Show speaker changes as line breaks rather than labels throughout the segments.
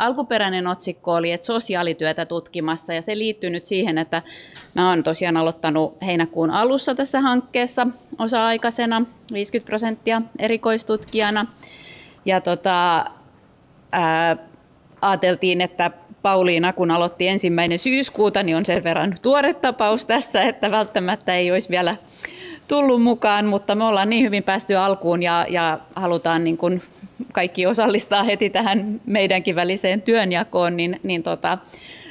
alkuperäinen otsikko oli, että sosiaalityötä tutkimassa ja se liittyy nyt siihen, että mä oon tosiaan aloittanut heinäkuun alussa tässä hankkeessa osa-aikaisena 50 prosenttia erikoistutkijana. Ja tota, ää, ajateltiin, että Pauliina, kun aloitti ensimmäinen syyskuuta, niin on sen verran tuore tapaus tässä, että välttämättä ei olisi vielä tullut mukaan, mutta me ollaan niin hyvin päästy alkuun ja, ja halutaan niin kuin kaikki osallistaa heti tähän meidänkin väliseen työnjakoon, niin, niin tota,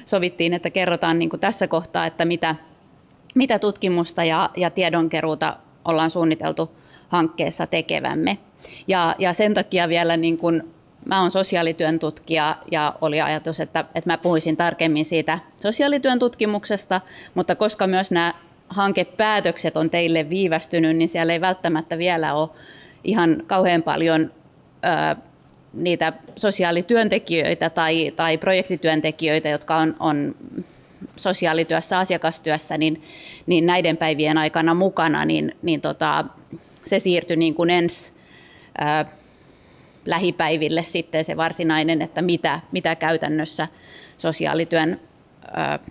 sovittiin, että kerrotaan niin kuin tässä kohtaa, että mitä, mitä tutkimusta ja, ja tiedonkeruuta ollaan suunniteltu hankkeessa tekevämme. Ja, ja sen takia vielä niin kuin mä olen sosiaalityön tutkija ja oli ajatus, että, että mä puhuisin tarkemmin siitä sosiaalityön tutkimuksesta, mutta koska myös nämä hankepäätökset on teille viivästynyt, niin siellä ei välttämättä vielä ole ihan kauhean paljon niitä sosiaalityöntekijöitä tai, tai projektityöntekijöitä, jotka on, on sosiaalityössä, asiakastyössä, niin, niin näiden päivien aikana mukana, niin, niin tota, se siirtyi niin kuin ensi ö, lähipäiville sitten se varsinainen, että mitä, mitä käytännössä sosiaalityön ö,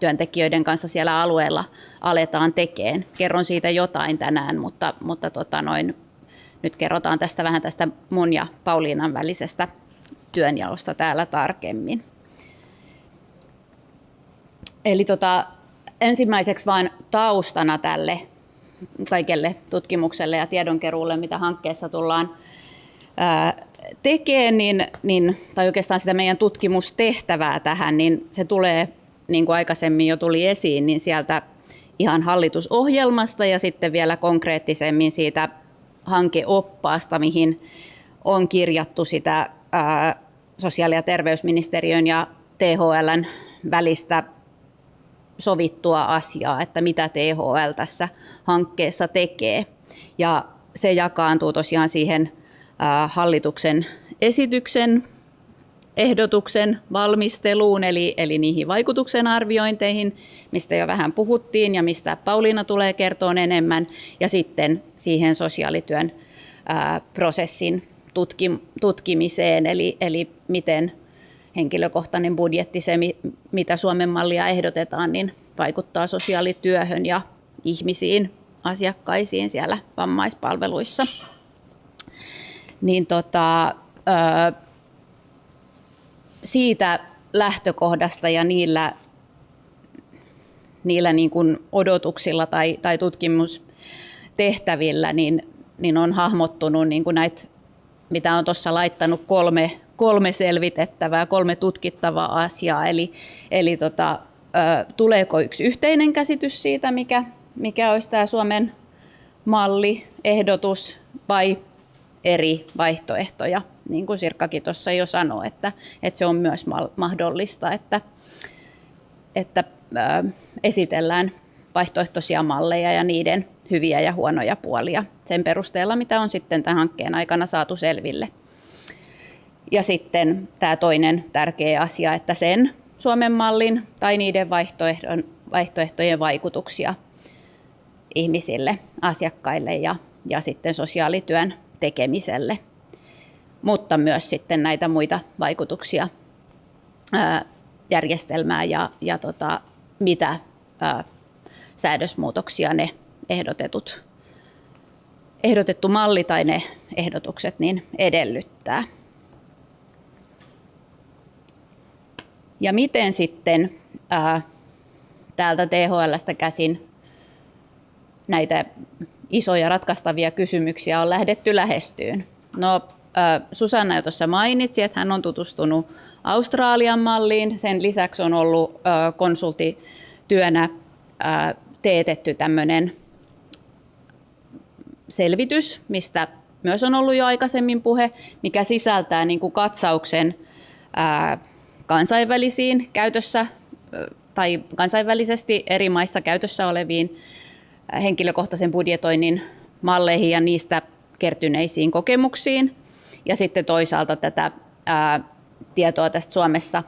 työntekijöiden kanssa siellä alueella aletaan tekemään. Kerron siitä jotain tänään, mutta, mutta tota noin, nyt kerrotaan tästä vähän tästä mun ja Pauliinan välisestä työnjaosta täällä tarkemmin. Eli tota, ensimmäiseksi vain taustana tälle kaikelle tutkimukselle ja tiedonkeruulle, mitä hankkeessa tullaan tekee, niin, niin, tai oikeastaan sitä meidän tutkimustehtävää tähän, niin se tulee, niin kuin aikaisemmin jo tuli esiin, niin sieltä ihan hallitusohjelmasta ja sitten vielä konkreettisemmin siitä hankeoppaasta, mihin on kirjattu sitä ää, sosiaali- ja terveysministeriön ja THLn välistä sovittua asiaa, että mitä THL tässä hankkeessa tekee. Ja se jakaantuu tosiaan siihen hallituksen esityksen ehdotuksen valmisteluun, eli, eli niihin vaikutuksen arviointeihin, mistä jo vähän puhuttiin ja mistä Pauliina tulee kertoa enemmän, ja sitten siihen sosiaalityön ää, prosessin tutki, tutkimiseen, eli, eli miten henkilökohtainen budjetti, se mitä Suomen mallia ehdotetaan, niin vaikuttaa sosiaalityöhön ja ihmisiin, asiakkaisiin siellä vammaispalveluissa. Niin tota, siitä lähtökohdasta ja niillä, niillä niin kuin odotuksilla tai, tai tutkimustehtävillä niin, niin on hahmottunut niin kuin näitä, mitä on tuossa laittanut kolme, kolme selvitettävää, kolme tutkittavaa asiaa. Eli, eli tota, tuleeko yksi yhteinen käsitys siitä, mikä, mikä olisi tämä Suomen malli, ehdotus vai eri vaihtoehtoja, niin kuin Sirkkakin tuossa jo sanoi, että, että se on myös mahdollista, että, että ää, esitellään vaihtoehtoisia malleja ja niiden hyviä ja huonoja puolia sen perusteella, mitä on sitten tämän hankkeen aikana saatu selville. Ja sitten tämä toinen tärkeä asia, että sen Suomen mallin tai niiden vaihtoehtojen vaikutuksia ihmisille, asiakkaille ja, ja sitten sosiaalityön tekemiselle, mutta myös sitten näitä muita vaikutuksia ää, järjestelmää ja, ja tota, mitä ää, säädösmuutoksia ne ehdotetut, ehdotettu malli tai ne ehdotukset niin edellyttää. Ja miten sitten ää, täältä THLstä käsin näitä isoja ratkaistavia kysymyksiä on lähdetty lähestyyn. No, Susanna jo tuossa mainitsi, että hän on tutustunut Australian malliin. Sen lisäksi on ollut konsultityönä teetetty tämmöinen selvitys, mistä myös on ollut jo aikaisemmin puhe, mikä sisältää niin kuin katsauksen kansainvälisiin käytössä tai kansainvälisesti eri maissa käytössä oleviin henkilökohtaisen budjetoinnin malleihin ja niistä kertyneisiin kokemuksiin. Ja sitten toisaalta tätä ää, tietoa tästä Suomessa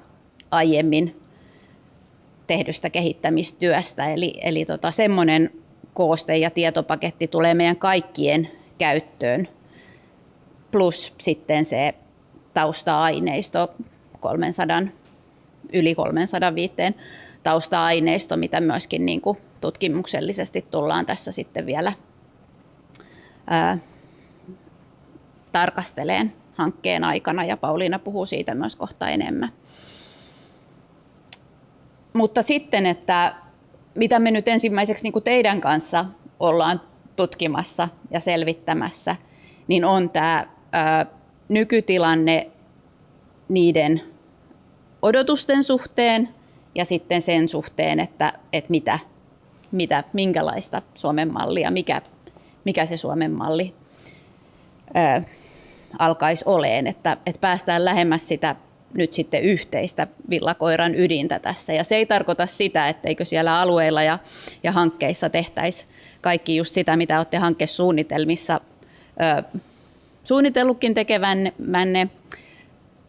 aiemmin tehdystä kehittämistyöstä. Eli, eli tota, semmoinen kooste ja tietopaketti tulee meidän kaikkien käyttöön, plus sitten se tausta-aineisto 300, yli 300 viitteen tausta-aineisto, mitä myöskin niin kuin tutkimuksellisesti tullaan tässä sitten vielä ää, tarkasteleen hankkeen aikana ja Pauliina puhuu siitä myös kohta enemmän. Mutta sitten, että mitä me nyt ensimmäiseksi niin kuin teidän kanssa ollaan tutkimassa ja selvittämässä, niin on tämä nykytilanne niiden odotusten suhteen ja sitten sen suhteen, että, että mitä, mitä, minkälaista Suomen mallia, mikä, mikä se Suomen malli alkaisi oleen, että, että päästään lähemmäs sitä nyt sitten yhteistä villakoiran ydintä tässä. Ja se ei tarkoita sitä, etteikö siellä alueilla ja, ja hankkeissa tehtäisi kaikki just sitä, mitä olette hankkesuunnitelmissa ö, suunnitellutkin tekevänne,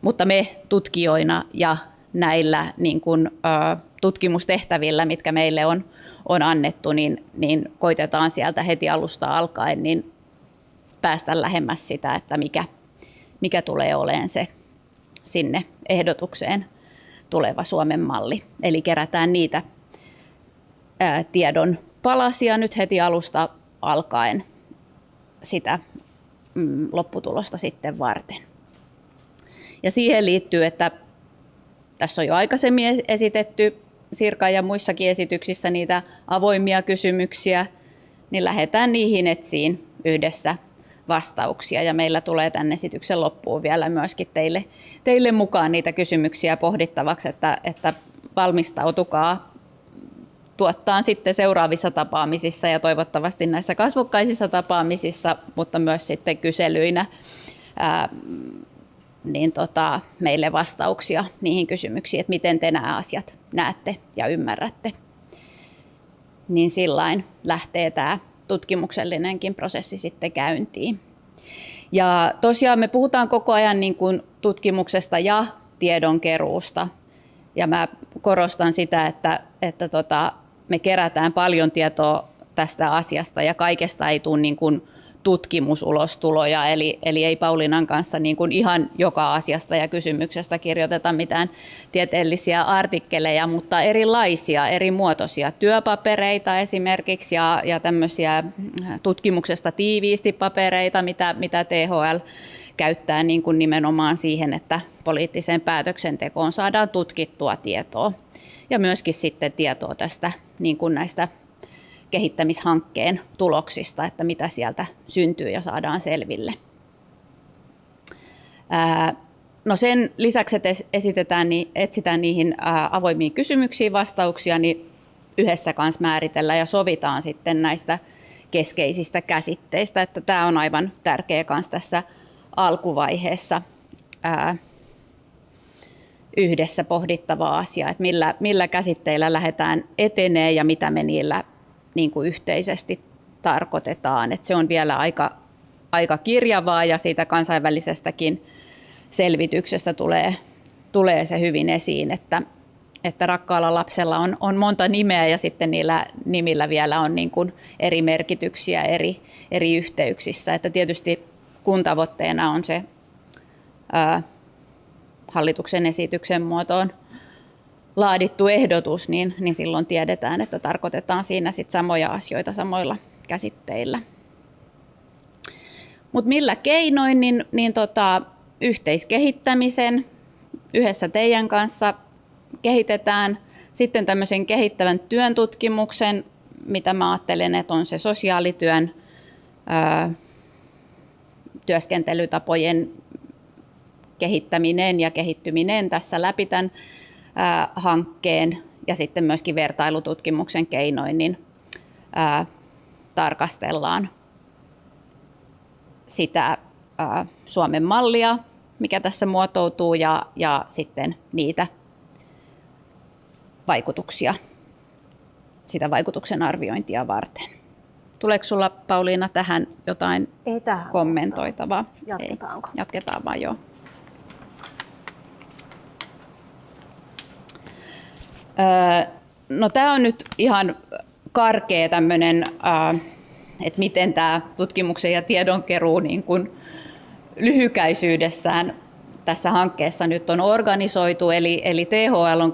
mutta me tutkijoina ja näillä niin kuin, ö, tutkimustehtävillä, mitkä meille on, on annettu, niin, niin koitetaan sieltä heti alusta alkaen niin päästä lähemmäs sitä, että mikä, mikä tulee olemaan se sinne ehdotukseen tuleva Suomen malli. Eli kerätään niitä ää, tiedon palasia nyt heti alusta alkaen sitä mm, lopputulosta sitten varten. Ja siihen liittyy, että tässä on jo aikaisemmin esitetty Sirka ja muissakin esityksissä niitä avoimia kysymyksiä, niin lähdetään niihin etsiin yhdessä vastauksia ja meillä tulee tänne esityksen loppuun vielä myöskin teille, teille mukaan niitä kysymyksiä pohdittavaksi, että, että valmistautukaa tuottaa sitten seuraavissa tapaamisissa ja toivottavasti näissä kasvokkaisissa tapaamisissa, mutta myös sitten kyselyinä ää, niin tota, meille vastauksia niihin kysymyksiin, että miten te nämä asiat näette ja ymmärrätte. Niin sillain lähtee tämä tutkimuksellinenkin prosessi sitten käyntiin. Ja tosiaan me puhutaan koko ajan niin kuin tutkimuksesta ja tiedonkeruusta. Ja mä korostan sitä, että, että tota, me kerätään paljon tietoa tästä asiasta ja kaikesta ei tule niin kuin tutkimusulostuloja, eli, eli ei Paulinan kanssa niin kuin ihan joka asiasta ja kysymyksestä kirjoiteta mitään tieteellisiä artikkeleja, mutta erilaisia, eri muotoisia työpapereita esimerkiksi ja, ja tämmöisiä tutkimuksesta tiiviisti papereita, mitä, mitä THL käyttää niin kuin nimenomaan siihen, että poliittiseen päätöksentekoon saadaan tutkittua tietoa. Ja myöskin sitten tietoa tästä niin kuin näistä kehittämishankkeen tuloksista, että mitä sieltä syntyy ja saadaan selville. No sen lisäksi, että esitetään, niin etsitään niihin avoimiin kysymyksiin vastauksia, niin yhdessä kanssa määritellään ja sovitaan sitten näistä keskeisistä käsitteistä, että tämä on aivan tärkeä kanssa tässä alkuvaiheessa yhdessä pohdittava asia, että millä, millä käsitteillä lähdetään etenee ja mitä me niillä niin kuin yhteisesti tarkoitetaan. Että se on vielä aika, aika kirjavaa ja siitä kansainvälisestäkin selvityksestä tulee, tulee se hyvin esiin, että, että rakkaalla lapsella on, on monta nimeä ja sitten niillä nimillä vielä on niin kuin eri merkityksiä eri, eri yhteyksissä. Että tietysti kun tavoitteena on se ää, hallituksen esityksen muotoon laadittu ehdotus, niin, niin silloin tiedetään, että tarkoitetaan siinä sit samoja asioita samoilla käsitteillä. Mutta millä keinoin, niin, niin tota, yhteiskehittämisen yhdessä teidän kanssa kehitetään. Sitten tämmöisen kehittävän työn tutkimuksen, mitä mä ajattelen, että on se sosiaalityön ää, työskentelytapojen kehittäminen ja kehittyminen tässä läpi tämän ää, hankkeen ja sitten myöskin vertailututkimuksen keinoin niin, ää, tarkastellaan sitä ää, Suomen mallia, mikä tässä muotoutuu ja, ja sitten niitä vaikutuksia, sitä vaikutuksen arviointia varten. Tuleeko sulla Pauliina tähän jotain
Ei tähän
kommentoitavaa?
Jatketaanko?
Ei. Jatketaan vaan, joo. No tämä on nyt ihan karkea tämmöinen, että miten tämä tutkimuksen ja tiedonkeruu niin kuin lyhykäisyydessään tässä hankkeessa nyt on organisoitu, eli, eli THL on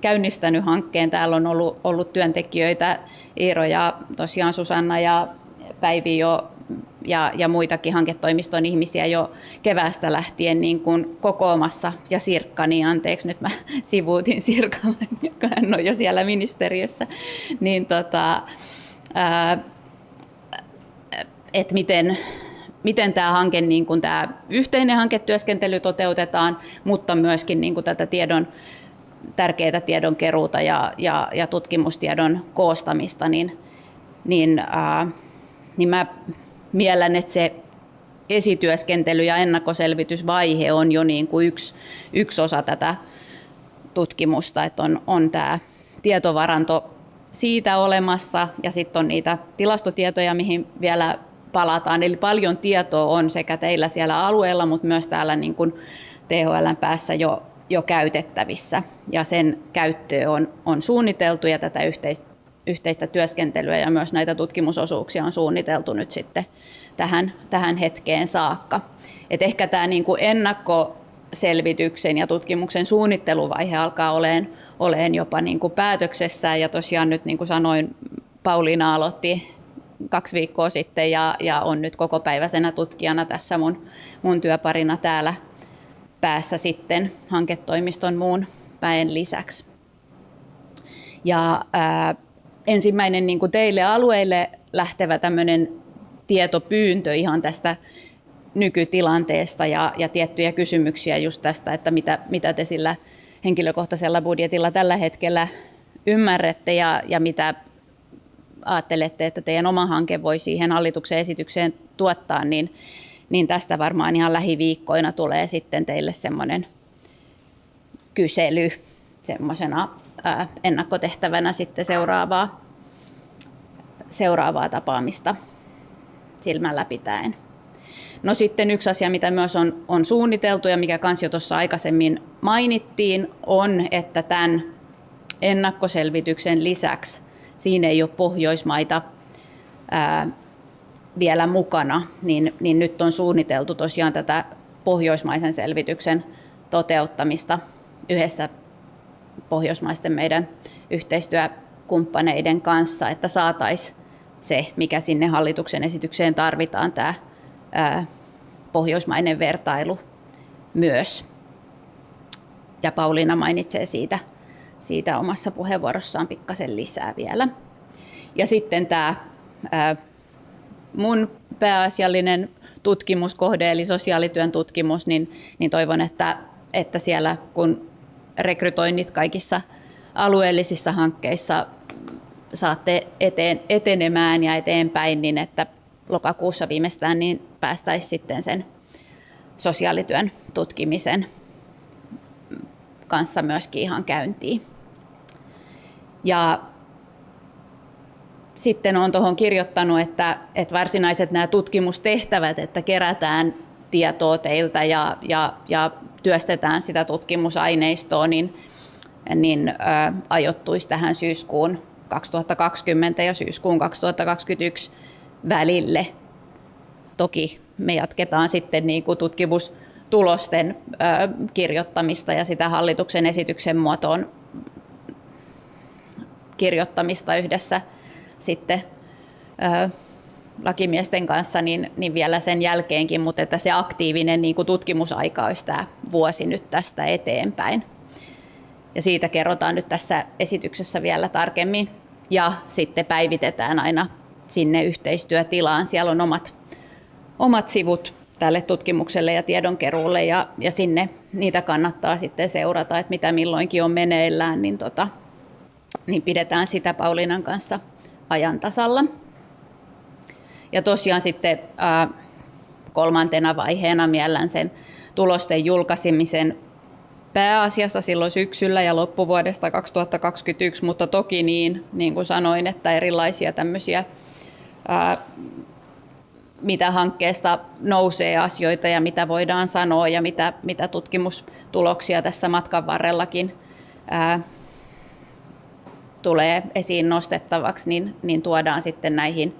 käynnistänyt hankkeen. Täällä on ollut, ollut työntekijöitä, Iiro ja tosiaan Susanna ja Päivi jo ja, ja muitakin hanketoimiston ihmisiä jo keväästä lähtien niin kuin kokoamassa. Ja Sirkka, niin anteeksi, nyt mä sivuutin Sirkalle, joka hän on jo siellä ministeriössä. Niin tota, että miten, miten tämä hanke, niin kuin tämä yhteinen hanketyöskentely toteutetaan, mutta myöskin niin kuin tätä tiedon, tärkeää tiedonkeruuta ja, ja, ja tutkimustiedon koostamista, niin, niin, ää, niin mä miellän, että se esityöskentely ja ennakkoselvitysvaihe on jo niin kuin yksi, yksi osa tätä tutkimusta, että on, on tämä tietovaranto siitä olemassa ja sitten on niitä tilastotietoja, mihin vielä palataan. Eli paljon tietoa on sekä teillä siellä alueella, mutta myös täällä niin kuin THLn päässä jo, jo käytettävissä. Ja sen käyttö on, on suunniteltu ja tätä yhteistä, yhteistä työskentelyä ja myös näitä tutkimusosuuksia on suunniteltu nyt sitten tähän, tähän hetkeen saakka. Et ehkä tämä niin kuin ennakkoselvityksen ja tutkimuksen suunnitteluvaihe alkaa olemaan, olemaan jopa niin kuin päätöksessä. Ja tosiaan nyt niin kuin sanoin, Pauliina aloitti kaksi viikkoa sitten ja, ja on nyt koko päiväisenä tutkijana tässä mun, mun työparina täällä päässä sitten hanketoimiston muun väen lisäksi. Ja ää, ensimmäinen niin kuin teille alueille lähtevä tämmöinen tietopyyntö ihan tästä nykytilanteesta ja, ja tiettyjä kysymyksiä just tästä, että mitä, mitä te sillä henkilökohtaisella budjetilla tällä hetkellä ymmärrätte ja, ja mitä ajattelette, että teidän oma hanke voi siihen hallituksen esitykseen tuottaa, niin, niin tästä varmaan ihan lähiviikkoina tulee sitten teille semmoinen kysely semmoisena ennakkotehtävänä sitten seuraavaa, seuraavaa tapaamista silmällä pitäen. No sitten yksi asia, mitä myös on, on suunniteltu ja mikä kans jo tuossa aikaisemmin mainittiin, on, että tämän ennakkoselvityksen lisäksi siinä ei ole Pohjoismaita ää, vielä mukana, niin, niin nyt on suunniteltu tosiaan tätä pohjoismaisen selvityksen toteuttamista yhdessä pohjoismaisten meidän yhteistyökumppaneiden kanssa, että saataisiin se, mikä sinne hallituksen esitykseen tarvitaan, tämä ää, pohjoismainen vertailu myös. Ja Pauliina mainitsee siitä siitä omassa puheenvuorossaan pikkasen lisää vielä. Ja sitten tämä ää, mun pääasiallinen tutkimuskohde, eli sosiaalityön tutkimus, niin, niin toivon, että, että siellä kun rekrytoinnit kaikissa alueellisissa hankkeissa saatte eteen, etenemään ja eteenpäin, niin että lokakuussa viimeistään niin päästäisiin sitten sen sosiaalityön tutkimisen kanssa myöskin ihan käyntiin. Ja sitten olen tuohon kirjoittanut, että, että varsinaiset nämä tutkimustehtävät, että kerätään tietoa teiltä ja, ja, ja työstetään sitä tutkimusaineistoa, niin, niin ö, ajoittuisi tähän syyskuun 2020 ja syyskuun 2021 välille. Toki me jatketaan sitten niin kuin tutkimustulosten ö, kirjoittamista ja sitä hallituksen esityksen muotoon kirjoittamista yhdessä sitten ö, lakimiesten kanssa, niin, niin vielä sen jälkeenkin, mutta että se aktiivinen niin kuin tutkimusaika olisi tämä vuosi nyt tästä eteenpäin. Ja siitä kerrotaan nyt tässä esityksessä vielä tarkemmin ja sitten päivitetään aina sinne yhteistyötilaan. Siellä on omat, omat sivut tälle tutkimukselle ja tiedonkeruulle ja, ja sinne niitä kannattaa sitten seurata, että mitä milloinkin on meneillään, niin tota, niin pidetään sitä Pauliinan kanssa ajan tasalla. Ja tosiaan sitten ää, kolmantena vaiheena miellän sen tulosten julkaisemisen pääasiassa silloin syksyllä ja loppuvuodesta 2021, mutta toki niin, niin kuin sanoin, että erilaisia tämmöisiä, ää, mitä hankkeesta nousee asioita ja mitä voidaan sanoa ja mitä, mitä tutkimustuloksia tässä matkan varrellakin ää, tulee esiin nostettavaksi, niin, niin tuodaan sitten näihin,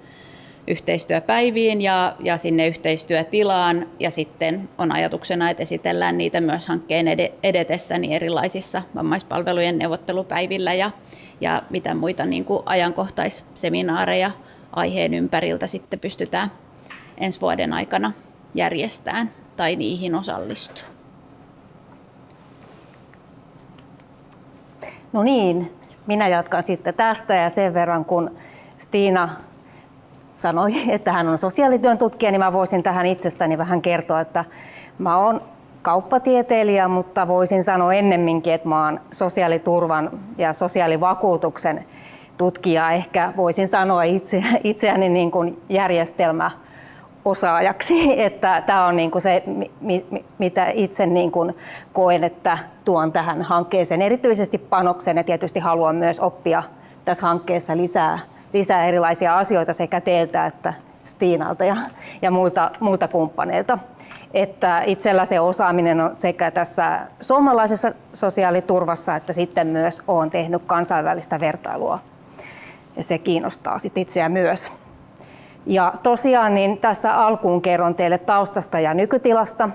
yhteistyöpäiviin ja, ja sinne yhteistyötilaan. Ja sitten on ajatuksena, että esitellään niitä myös hankkeen edetessä niin erilaisissa vammaispalvelujen neuvottelupäivillä ja, ja mitä muita niin kuin ajankohtaisseminaareja aiheen ympäriltä sitten pystytään ensi vuoden aikana järjestämään tai niihin osallistua.
No niin, minä jatkan sitten tästä ja sen verran kun Stiina sanoi, että hän on sosiaalityön tutkija, niin mä voisin tähän itsestäni vähän kertoa, että mä oon kauppatieteilijä, mutta voisin sanoa ennemminkin, että mä oon sosiaaliturvan ja sosiaalivakuutuksen tutkija. Ehkä voisin sanoa itse, itseäni niin kuin järjestelmä osaajaksi, että tämä on niin kuin se, mitä itse niin kuin koen, että tuon tähän hankkeeseen erityisesti panoksen ja tietysti haluan myös oppia tässä hankkeessa lisää, lisää erilaisia asioita sekä teiltä että Stiinalta ja, ja muilta, muilta kumppaneilta. Että itsellä se osaaminen on sekä tässä suomalaisessa sosiaaliturvassa että sitten myös olen tehnyt kansainvälistä vertailua ja se kiinnostaa sit itseä myös. Ja tosiaan niin tässä alkuun kerron teille taustasta ja nykytilasta.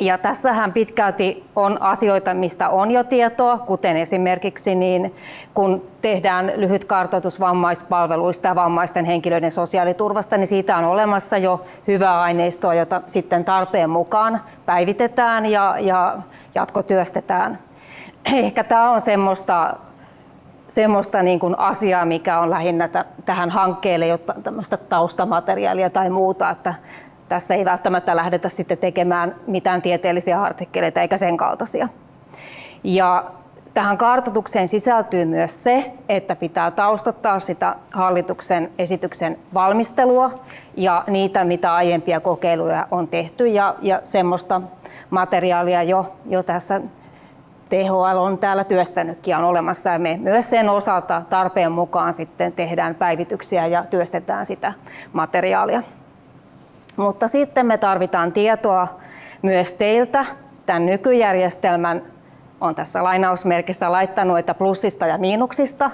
Ja tässähän pitkälti on asioita, mistä on jo tietoa, kuten esimerkiksi niin, kun tehdään lyhyt kartoitus vammaispalveluista ja vammaisten henkilöiden sosiaaliturvasta, niin siitä on olemassa jo hyvää aineistoa, jota sitten tarpeen mukaan päivitetään ja, ja jatkotyöstetään. Ehkä tämä on semmoista semmoista niin kuin asiaa, mikä on lähinnä tähän hankkeelle, jotta tämmöistä taustamateriaalia tai muuta, että tässä ei välttämättä lähdetä sitten tekemään mitään tieteellisiä artikkeleita eikä sen kaltaisia. Ja tähän kartoitukseen sisältyy myös se, että pitää taustattaa sitä hallituksen esityksen valmistelua ja niitä, mitä aiempia kokeiluja on tehty ja, ja semmoista materiaalia jo, jo tässä THL on täällä työstänytkin on olemassa ja me myös sen osalta tarpeen mukaan sitten tehdään päivityksiä ja työstetään sitä materiaalia. Mutta sitten me tarvitaan tietoa myös teiltä tämän nykyjärjestelmän, on tässä lainausmerkissä laittanut, että plussista ja miinuksista.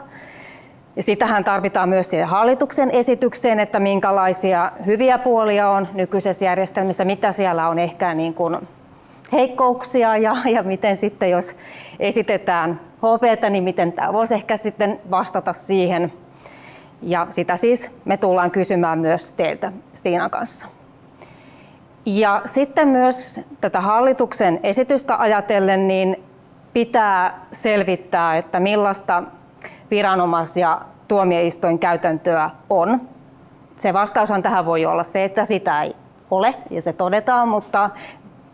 Ja sitähän tarvitaan myös siihen hallituksen esitykseen, että minkälaisia hyviä puolia on nykyisessä järjestelmissä, mitä siellä on ehkä niin kuin heikkouksia ja, ja miten sitten jos esitetään HPtä, niin miten tämä voisi ehkä sitten vastata siihen. Ja sitä siis me tullaan kysymään myös teiltä Stiinan kanssa. Ja sitten myös tätä hallituksen esitystä ajatellen, niin pitää selvittää, että millaista viranomais- ja tuomioistuinkäytäntöä on. Se vastaushan tähän voi olla se, että sitä ei ole ja se todetaan, mutta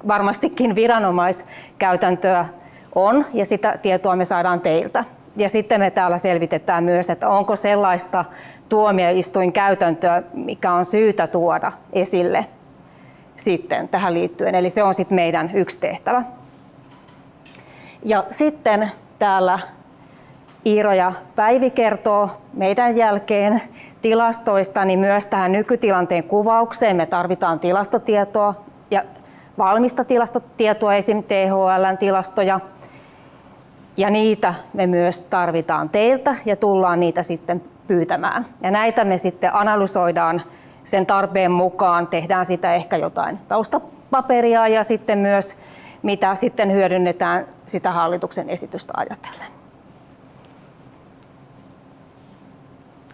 varmastikin viranomaiskäytäntöä on ja sitä tietoa me saadaan teiltä. Ja sitten me täällä selvitetään myös, että onko sellaista tuomioistuinkäytäntöä, mikä on syytä tuoda esille sitten tähän liittyen. Eli se on sitten meidän yksi tehtävä. Ja sitten täällä Iiro ja Päivi kertoo meidän jälkeen tilastoista, niin myös tähän nykytilanteen kuvaukseen me tarvitaan tilastotietoa ja valmista tilastotietoa, esim. THLn tilastoja, ja niitä me myös tarvitaan teiltä ja tullaan niitä sitten pyytämään. Ja näitä me sitten analysoidaan sen tarpeen mukaan, tehdään sitä ehkä jotain taustapaperia ja sitten myös mitä sitten hyödynnetään sitä hallituksen esitystä ajatellen.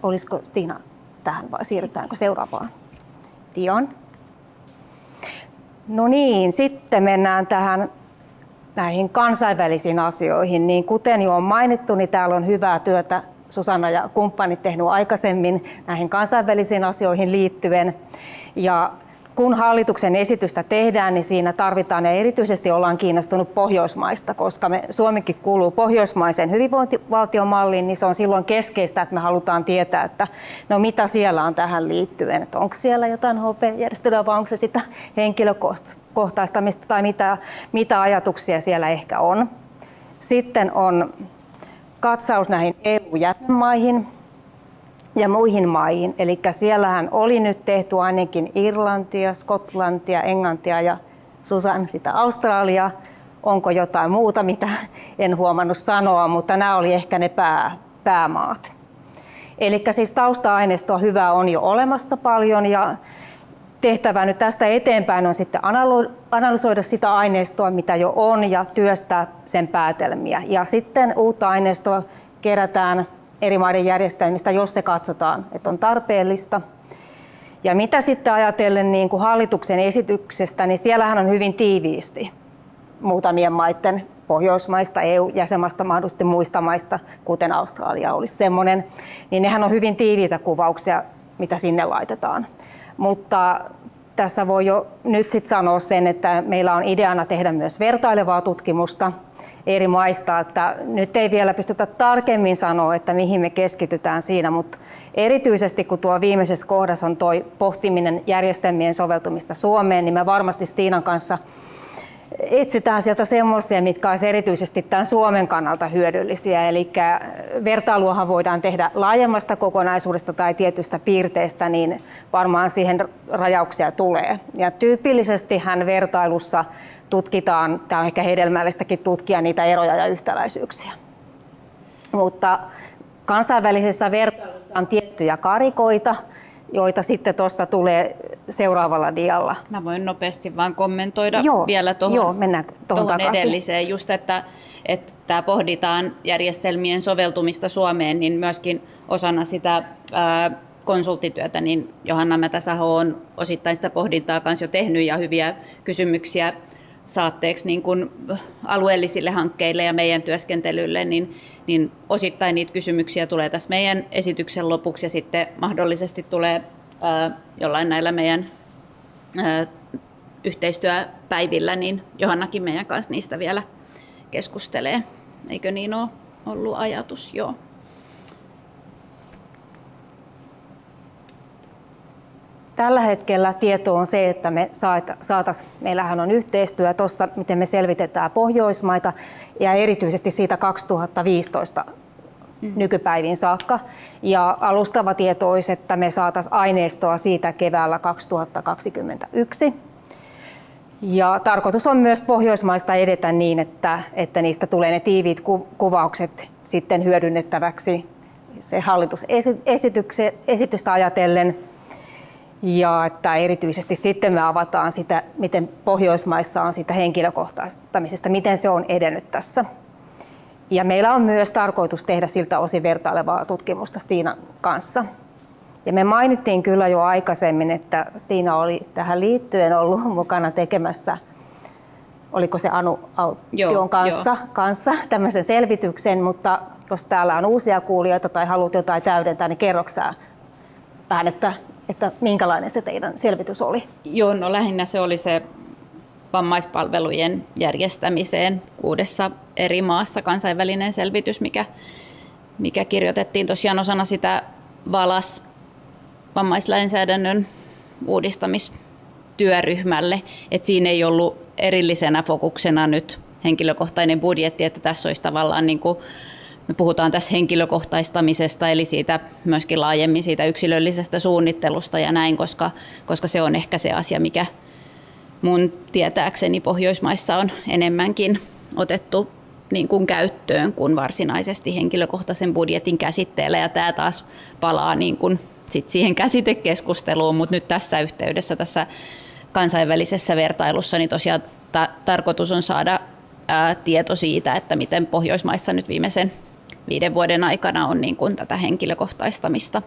Olisiko Tiina tähän vai siirrytäänkö seuraavaan? Dion. No niin, sitten mennään tähän näihin kansainvälisiin asioihin. Niin kuten jo on mainittu, niin täällä on hyvää työtä Susanna ja kumppanit tehnyt aikaisemmin näihin kansainvälisiin asioihin liittyen. Ja kun hallituksen esitystä tehdään, niin siinä tarvitaan ja erityisesti ollaan kiinnostunut Pohjoismaista, koska me, Suomikin kuuluu pohjoismaisen hyvinvointivaltiomalliin, niin se on silloin keskeistä, että me halutaan tietää, että no mitä siellä on tähän liittyen, että onko siellä jotain HP-järjestelyä vai onko se sitä henkilökohtaistamista tai mitä, mitä ajatuksia siellä ehkä on. Sitten on katsaus näihin EU-jäsenmaihin, ja muihin maihin. Eli siellähän oli nyt tehty ainakin Irlantia, Skotlantia, Englantia ja Susan sitä Australia. Onko jotain muuta, mitä en huomannut sanoa, mutta nämä oli ehkä ne pää, päämaat. Eli siis tausta-aineistoa hyvää on jo olemassa paljon ja tehtävä nyt tästä eteenpäin on sitten analysoida sitä aineistoa, mitä jo on ja työstää sen päätelmiä. Ja sitten uutta aineistoa kerätään eri maiden järjestelmistä, jos se katsotaan, että on tarpeellista. Ja mitä sitten ajatellen niin kuin hallituksen esityksestä, niin siellähän on hyvin tiiviisti muutamien maiden Pohjoismaista, EU-jäsenmaista, mahdollisesti muista maista, kuten Australia olisi semmoinen, niin nehän on hyvin tiiviitä kuvauksia, mitä sinne laitetaan. Mutta tässä voi jo nyt sit sanoa sen, että meillä on ideana tehdä myös vertailevaa tutkimusta eri maista, että nyt ei vielä pystytä tarkemmin sanoa, että mihin me keskitytään siinä, mutta erityisesti kun tuo viimeisessä kohdassa on tuo pohtiminen järjestelmien soveltumista Suomeen, niin me varmasti Stiinan kanssa etsitään sieltä semmoisia, mitkä olisivat erityisesti tämän Suomen kannalta hyödyllisiä. Eli vertailuahan voidaan tehdä laajemmasta kokonaisuudesta tai tietystä piirteestä, niin varmaan siihen rajauksia tulee. Ja tyypillisesti hän vertailussa tutkitaan, tämä on ehkä hedelmällistäkin tutkia niitä eroja ja yhtäläisyyksiä. Mutta kansainvälisessä vertailussa on tiettyjä karikoita, joita sitten tuossa tulee seuraavalla dialla.
Mä voin nopeasti vaan kommentoida joo, vielä tuohon,
joo, mennään tuohon
edelliseen, just että, että pohditaan järjestelmien soveltumista Suomeen, niin myöskin osana sitä ää, konsulttityötä, niin Johanna Mätäsaho on osittain sitä pohdintaa kanssa jo tehnyt ja hyviä kysymyksiä saatteeksi niin kuin alueellisille hankkeille ja meidän työskentelylle, niin, niin osittain niitä kysymyksiä tulee tässä meidän esityksen lopuksi ja sitten mahdollisesti tulee jollain näillä meidän yhteistyöpäivillä, niin Johannakin meidän kanssa niistä vielä keskustelee. Eikö niin ole ollut ajatus? Joo.
Tällä hetkellä tieto on se, että me saataisiin, meillähän on yhteistyö tuossa, miten me selvitetään Pohjoismaita ja erityisesti siitä 2015 mm. nykypäivin saakka. Ja alustava tieto olisi, että me saataisiin aineistoa siitä keväällä 2021. Ja tarkoitus on myös Pohjoismaista edetä niin, että, että niistä tulee ne tiiviit kuvaukset sitten hyödynnettäväksi se hallitusesitystä ajatellen ja että erityisesti sitten me avataan sitä, miten Pohjoismaissa on sitä henkilökohtaistamisesta, miten se on edennyt tässä. Ja meillä on myös tarkoitus tehdä siltä osin vertailevaa tutkimusta Stiinan kanssa. Ja me mainittiin kyllä jo aikaisemmin, että Stiina oli tähän liittyen ollut mukana tekemässä, oliko se Anu Auttion kanssa, kanssa tämmöisen selvityksen, mutta jos täällä on uusia kuulijoita tai haluat jotain täydentää, niin kerroksää vähän, että että minkälainen se teidän selvitys oli?
Joo, no lähinnä se oli se vammaispalvelujen järjestämiseen kuudessa eri maassa kansainvälinen selvitys, mikä, mikä kirjoitettiin tosiaan osana sitä VALAS vammaislainsäädännön uudistamistyöryhmälle. Et siinä ei ollut erillisenä fokuksena nyt henkilökohtainen budjetti, että tässä olisi tavallaan niin kuin me puhutaan tässä henkilökohtaistamisesta, eli siitä myöskin laajemmin siitä yksilöllisestä suunnittelusta ja näin, koska, koska se on ehkä se asia, mikä mun tietääkseni Pohjoismaissa on enemmänkin otettu niin kuin käyttöön kuin varsinaisesti henkilökohtaisen budjetin käsitteellä. Ja tämä taas palaa niin kuin sit siihen käsitekeskusteluun, mutta nyt tässä yhteydessä, tässä kansainvälisessä vertailussa, niin tosiaan ta- tarkoitus on saada ää, tieto siitä, että miten Pohjoismaissa nyt viimeisen viiden vuoden aikana on niin kuin tätä henkilökohtaistamista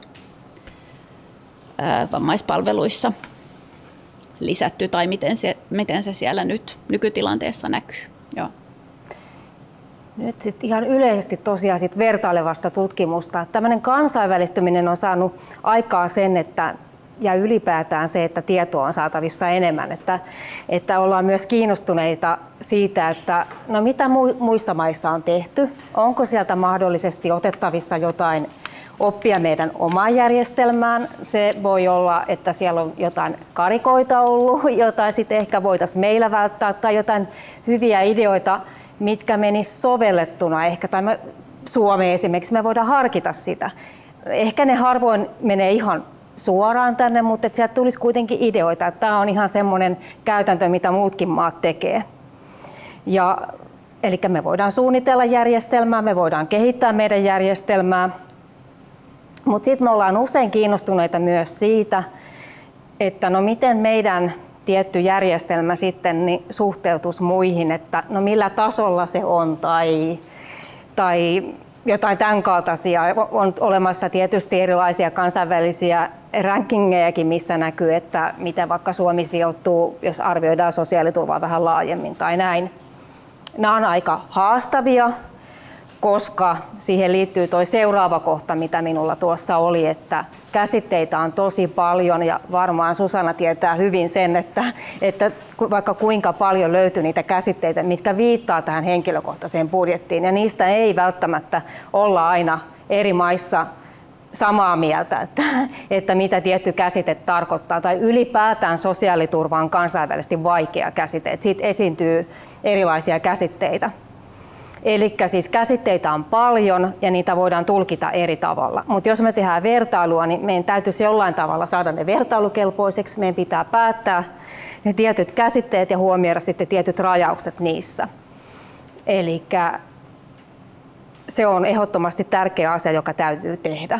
vammaispalveluissa lisätty tai miten se, miten se siellä nyt nykytilanteessa näkyy. Joo.
Nyt sitten ihan yleisesti tosiaan sit vertailevasta tutkimusta. Tämmöinen kansainvälistyminen on saanut aikaa sen, että ja ylipäätään se, että tietoa on saatavissa enemmän. Että, että ollaan myös kiinnostuneita siitä, että no mitä muissa maissa on tehty, onko sieltä mahdollisesti otettavissa jotain oppia meidän omaan järjestelmään. Se voi olla, että siellä on jotain karikoita ollut, jotain sitten ehkä voitaisiin meillä välttää tai jotain hyviä ideoita, mitkä menis sovellettuna ehkä tai me, Suomeen esimerkiksi me voidaan harkita sitä. Ehkä ne harvoin menee ihan suoraan tänne, mutta että sieltä tulisi kuitenkin ideoita, että tämä on ihan semmoinen käytäntö, mitä muutkin maat tekee. Ja, eli me voidaan suunnitella järjestelmää, me voidaan kehittää meidän järjestelmää Mutta sitten me ollaan usein kiinnostuneita myös siitä, että no miten meidän tietty järjestelmä sitten niin suhteutus muihin, että no millä tasolla se on tai, tai jotain tämän kaltaisia. On olemassa tietysti erilaisia kansainvälisiä rankingejakin, missä näkyy, että miten vaikka Suomi sijoittuu, jos arvioidaan sosiaaliturvaa vähän laajemmin tai näin. Nämä on aika haastavia, koska siihen liittyy tuo seuraava kohta, mitä minulla tuossa oli, että käsitteitä on tosi paljon ja varmaan Susanna tietää hyvin sen, että, että vaikka kuinka paljon löytyy niitä käsitteitä, mitkä viittaa tähän henkilökohtaiseen budjettiin. Ja niistä ei välttämättä olla aina eri maissa samaa mieltä, että, että mitä tietty käsite tarkoittaa. Tai ylipäätään sosiaaliturva on kansainvälisesti vaikea käsite, että siitä esiintyy erilaisia käsitteitä. Eli siis käsitteitä on paljon ja niitä voidaan tulkita eri tavalla. Mutta jos me tehdään vertailua, niin meidän täytyisi jollain tavalla saada ne vertailukelpoiseksi. Meidän pitää päättää ne tietyt käsitteet ja huomioida sitten tietyt rajaukset niissä. Eli se on ehdottomasti tärkeä asia, joka täytyy tehdä.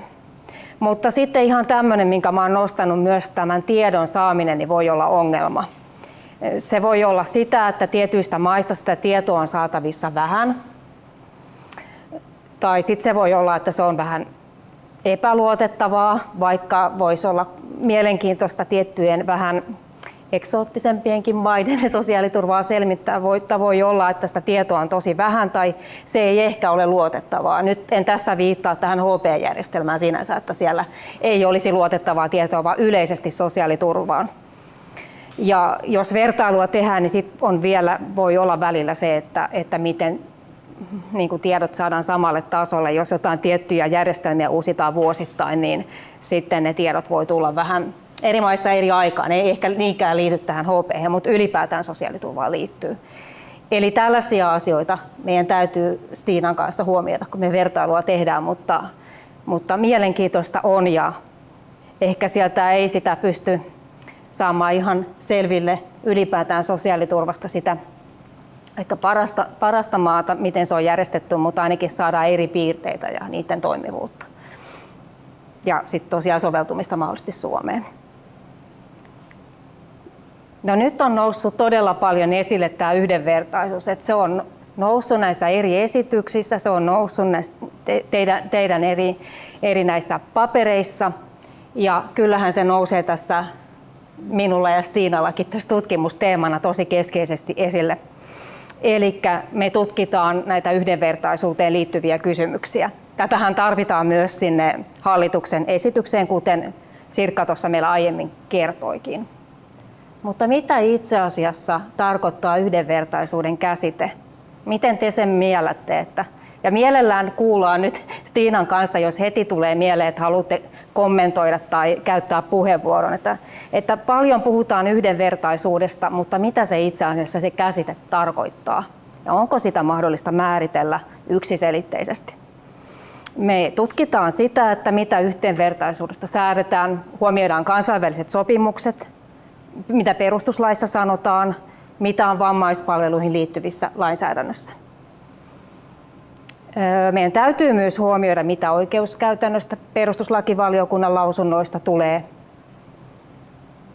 Mutta sitten ihan tämmöinen, minkä oon nostanut myös tämän tiedon saaminen, niin voi olla ongelma. Se voi olla sitä, että tietyistä maista sitä tietoa on saatavissa vähän, tai sitten se voi olla, että se on vähän epäluotettavaa, vaikka voisi olla mielenkiintoista tiettyjen vähän eksoottisempienkin maiden sosiaaliturvaa selmittää. Voi, voi olla, että sitä tietoa on tosi vähän tai se ei ehkä ole luotettavaa. Nyt en tässä viittaa tähän HP-järjestelmään sinänsä, että siellä ei olisi luotettavaa tietoa, vaan yleisesti sosiaaliturvaan. Ja jos vertailua tehdään, niin sit on vielä, voi olla välillä se, että, että miten niin kuin tiedot saadaan samalle tasolle. Jos jotain tiettyjä järjestelmiä uusitaan vuosittain, niin sitten ne tiedot voi tulla vähän eri maissa eri aikaan. Ne ei ehkä niinkään liity tähän HP, mutta ylipäätään sosiaaliturvaan liittyy. Eli tällaisia asioita meidän täytyy Stiinan kanssa huomioida, kun me vertailua tehdään, mutta, mutta mielenkiintoista on ja ehkä sieltä ei sitä pysty saamaan ihan selville ylipäätään sosiaaliturvasta sitä ehkä parasta, parasta maata, miten se on järjestetty, mutta ainakin saadaan eri piirteitä ja niiden toimivuutta. Ja sitten tosiaan soveltumista mahdollisesti Suomeen. No nyt on noussut todella paljon esille tämä yhdenvertaisuus, että se on noussut näissä eri esityksissä, se on noussut näissä te, teidän, teidän eri, eri näissä papereissa ja kyllähän se nousee tässä minulla ja Stiinallakin tässä tutkimusteemana tosi keskeisesti esille. Eli me tutkitaan näitä yhdenvertaisuuteen liittyviä kysymyksiä. Tätähän tarvitaan myös sinne hallituksen esitykseen, kuten Sirkka tuossa meillä aiemmin kertoikin. Mutta mitä itse asiassa tarkoittaa yhdenvertaisuuden käsite? Miten te sen miellätte, että ja mielellään kuullaan nyt Stiinan kanssa, jos heti tulee mieleen, että haluatte kommentoida tai käyttää puheenvuoron. Että, että paljon puhutaan yhdenvertaisuudesta, mutta mitä se itse asiassa se käsite tarkoittaa? Ja onko sitä mahdollista määritellä yksiselitteisesti? Me tutkitaan sitä, että mitä yhteenvertaisuudesta säädetään, huomioidaan kansainväliset sopimukset, mitä perustuslaissa sanotaan, mitä on vammaispalveluihin liittyvissä lainsäädännössä. Meidän täytyy myös huomioida, mitä oikeuskäytännöstä perustuslakivaliokunnan lausunnoista tulee.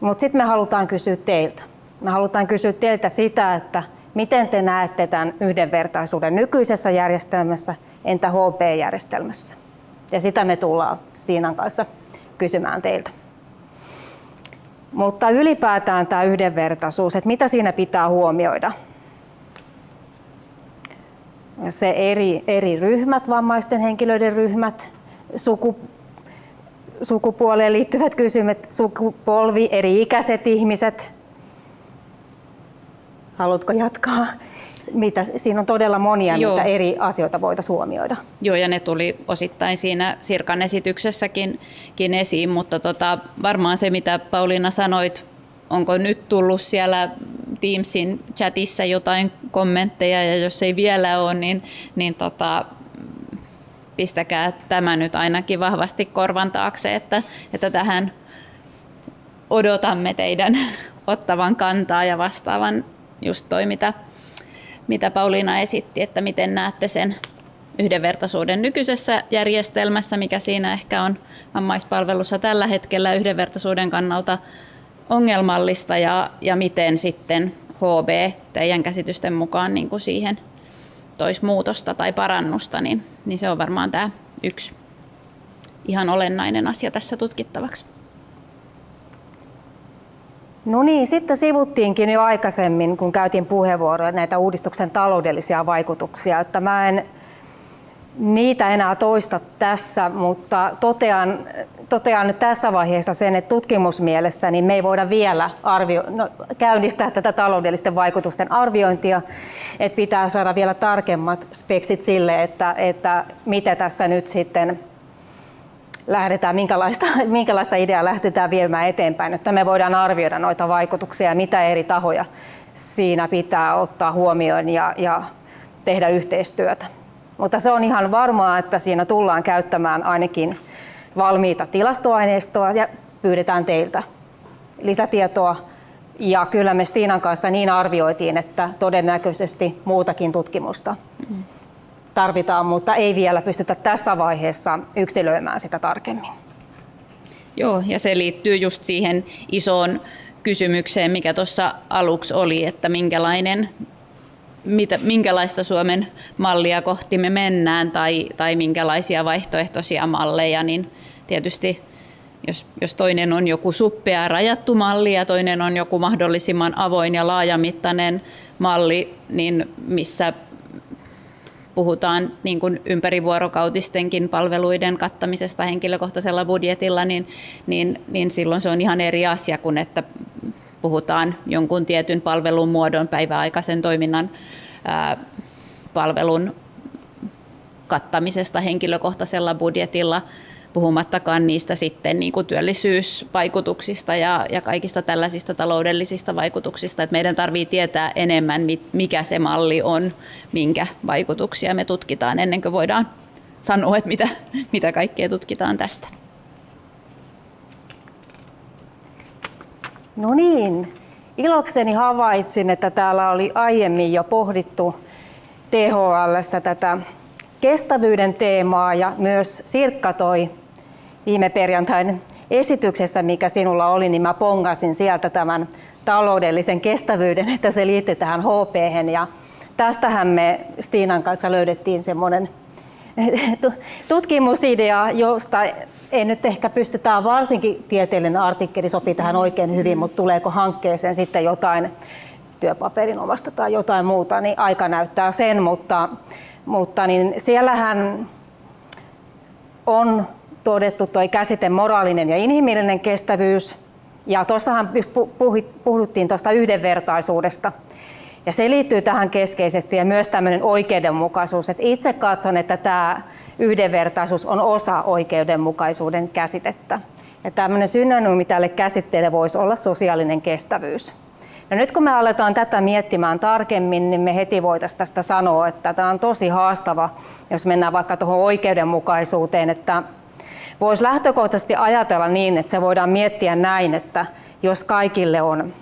Mutta sitten me halutaan kysyä teiltä. Me halutaan kysyä teiltä sitä, että miten te näette tämän yhdenvertaisuuden nykyisessä järjestelmässä, entä HP-järjestelmässä. Ja sitä me tullaan Stiinan kanssa kysymään teiltä. Mutta ylipäätään tämä yhdenvertaisuus, että mitä siinä pitää huomioida se eri, eri ryhmät, vammaisten henkilöiden ryhmät, suku, sukupuoleen liittyvät kysymykset, sukupolvi, eri ikäiset ihmiset. Haluatko jatkaa? Mitä, siinä on todella monia, Joo. mitä eri asioita voitaisiin huomioida.
Joo, ja ne tuli osittain siinä Sirkan esityksessäkin esiin, mutta tota, varmaan se, mitä Pauliina sanoit, onko nyt tullut siellä Teamsin chatissa jotain kommentteja ja jos ei vielä ole, niin, niin tota, pistäkää tämä nyt ainakin vahvasti korvan taakse, että, että tähän odotamme teidän ottavan kantaa ja vastaavan just toi, mitä, mitä Pauliina esitti, että miten näette sen yhdenvertaisuuden nykyisessä järjestelmässä, mikä siinä ehkä on vammaispalvelussa tällä hetkellä yhdenvertaisuuden kannalta ongelmallista ja, ja miten sitten HB teidän käsitysten mukaan niin kuin siihen toisi muutosta tai parannusta, niin, niin se on varmaan tämä yksi ihan olennainen asia tässä tutkittavaksi.
No niin, sitten sivuttiinkin jo aikaisemmin, kun käytiin puheenvuoroja näitä uudistuksen taloudellisia vaikutuksia, että mä en niitä enää toista tässä, mutta totean, totean tässä vaiheessa sen, että tutkimusmielessä niin me ei voida vielä arvio, no, käynnistää tätä taloudellisten vaikutusten arviointia, että pitää saada vielä tarkemmat speksit sille, että, että mitä tässä nyt sitten lähdetään, minkälaista, minkälaista ideaa lähdetään viemään eteenpäin, että me voidaan arvioida noita vaikutuksia ja mitä eri tahoja siinä pitää ottaa huomioon ja, ja tehdä yhteistyötä. Mutta se on ihan varmaa, että siinä tullaan käyttämään ainakin valmiita tilastoaineistoa ja pyydetään teiltä lisätietoa. Ja kyllä me Stiinan kanssa niin arvioitiin, että todennäköisesti muutakin tutkimusta tarvitaan, mutta ei vielä pystytä tässä vaiheessa yksilöimään sitä tarkemmin.
Joo, ja se liittyy just siihen isoon kysymykseen, mikä tuossa aluksi oli, että minkälainen mitä, minkälaista Suomen mallia kohti me mennään tai, tai minkälaisia vaihtoehtoisia malleja, niin tietysti jos, jos toinen on joku suppea rajattu malli ja toinen on joku mahdollisimman avoin ja laajamittainen malli, niin missä puhutaan niin kuin ympärivuorokautistenkin palveluiden kattamisesta henkilökohtaisella budjetilla, niin, niin, niin silloin se on ihan eri asia kuin että puhutaan jonkun tietyn palvelun muodon päiväaikaisen toiminnan palvelun kattamisesta henkilökohtaisella budjetilla, puhumattakaan niistä sitten niin kuin työllisyysvaikutuksista ja, ja kaikista tällaisista taloudellisista vaikutuksista. Et meidän tarvitsee tietää enemmän, mikä se malli on, minkä vaikutuksia me tutkitaan ennen kuin voidaan sanoa, että mitä, mitä kaikkea tutkitaan tästä.
No niin, ilokseni havaitsin, että täällä oli aiemmin jo pohdittu THL tätä kestävyyden teemaa ja myös Sirkka toi viime perjantain esityksessä, mikä sinulla oli, niin mä pongasin sieltä tämän taloudellisen kestävyyden, että se liittyy tähän HP. Ja tästähän me Stiinan kanssa löydettiin semmoinen tutkimusidea, josta ei nyt ehkä pystytään, varsinkin tieteellinen artikkeli sopii tähän oikein hyvin, mutta tuleeko hankkeeseen sitten jotain työpaperin omasta tai jotain muuta, niin aika näyttää sen, mutta, mutta niin siellähän on todettu tuo käsite moraalinen ja inhimillinen kestävyys, ja tuossahan puhuttiin tuosta yhdenvertaisuudesta, ja se liittyy tähän keskeisesti ja myös tämmöinen oikeudenmukaisuus. että itse katson, että tämä yhdenvertaisuus on osa oikeudenmukaisuuden käsitettä. Ja tämmöinen synonyymi tälle käsitteelle voisi olla sosiaalinen kestävyys. No nyt kun me aletaan tätä miettimään tarkemmin, niin me heti voitaisiin tästä sanoa, että tämä on tosi haastava, jos mennään vaikka tuohon oikeudenmukaisuuteen, että voisi lähtökohtaisesti ajatella niin, että se voidaan miettiä näin, että jos kaikille on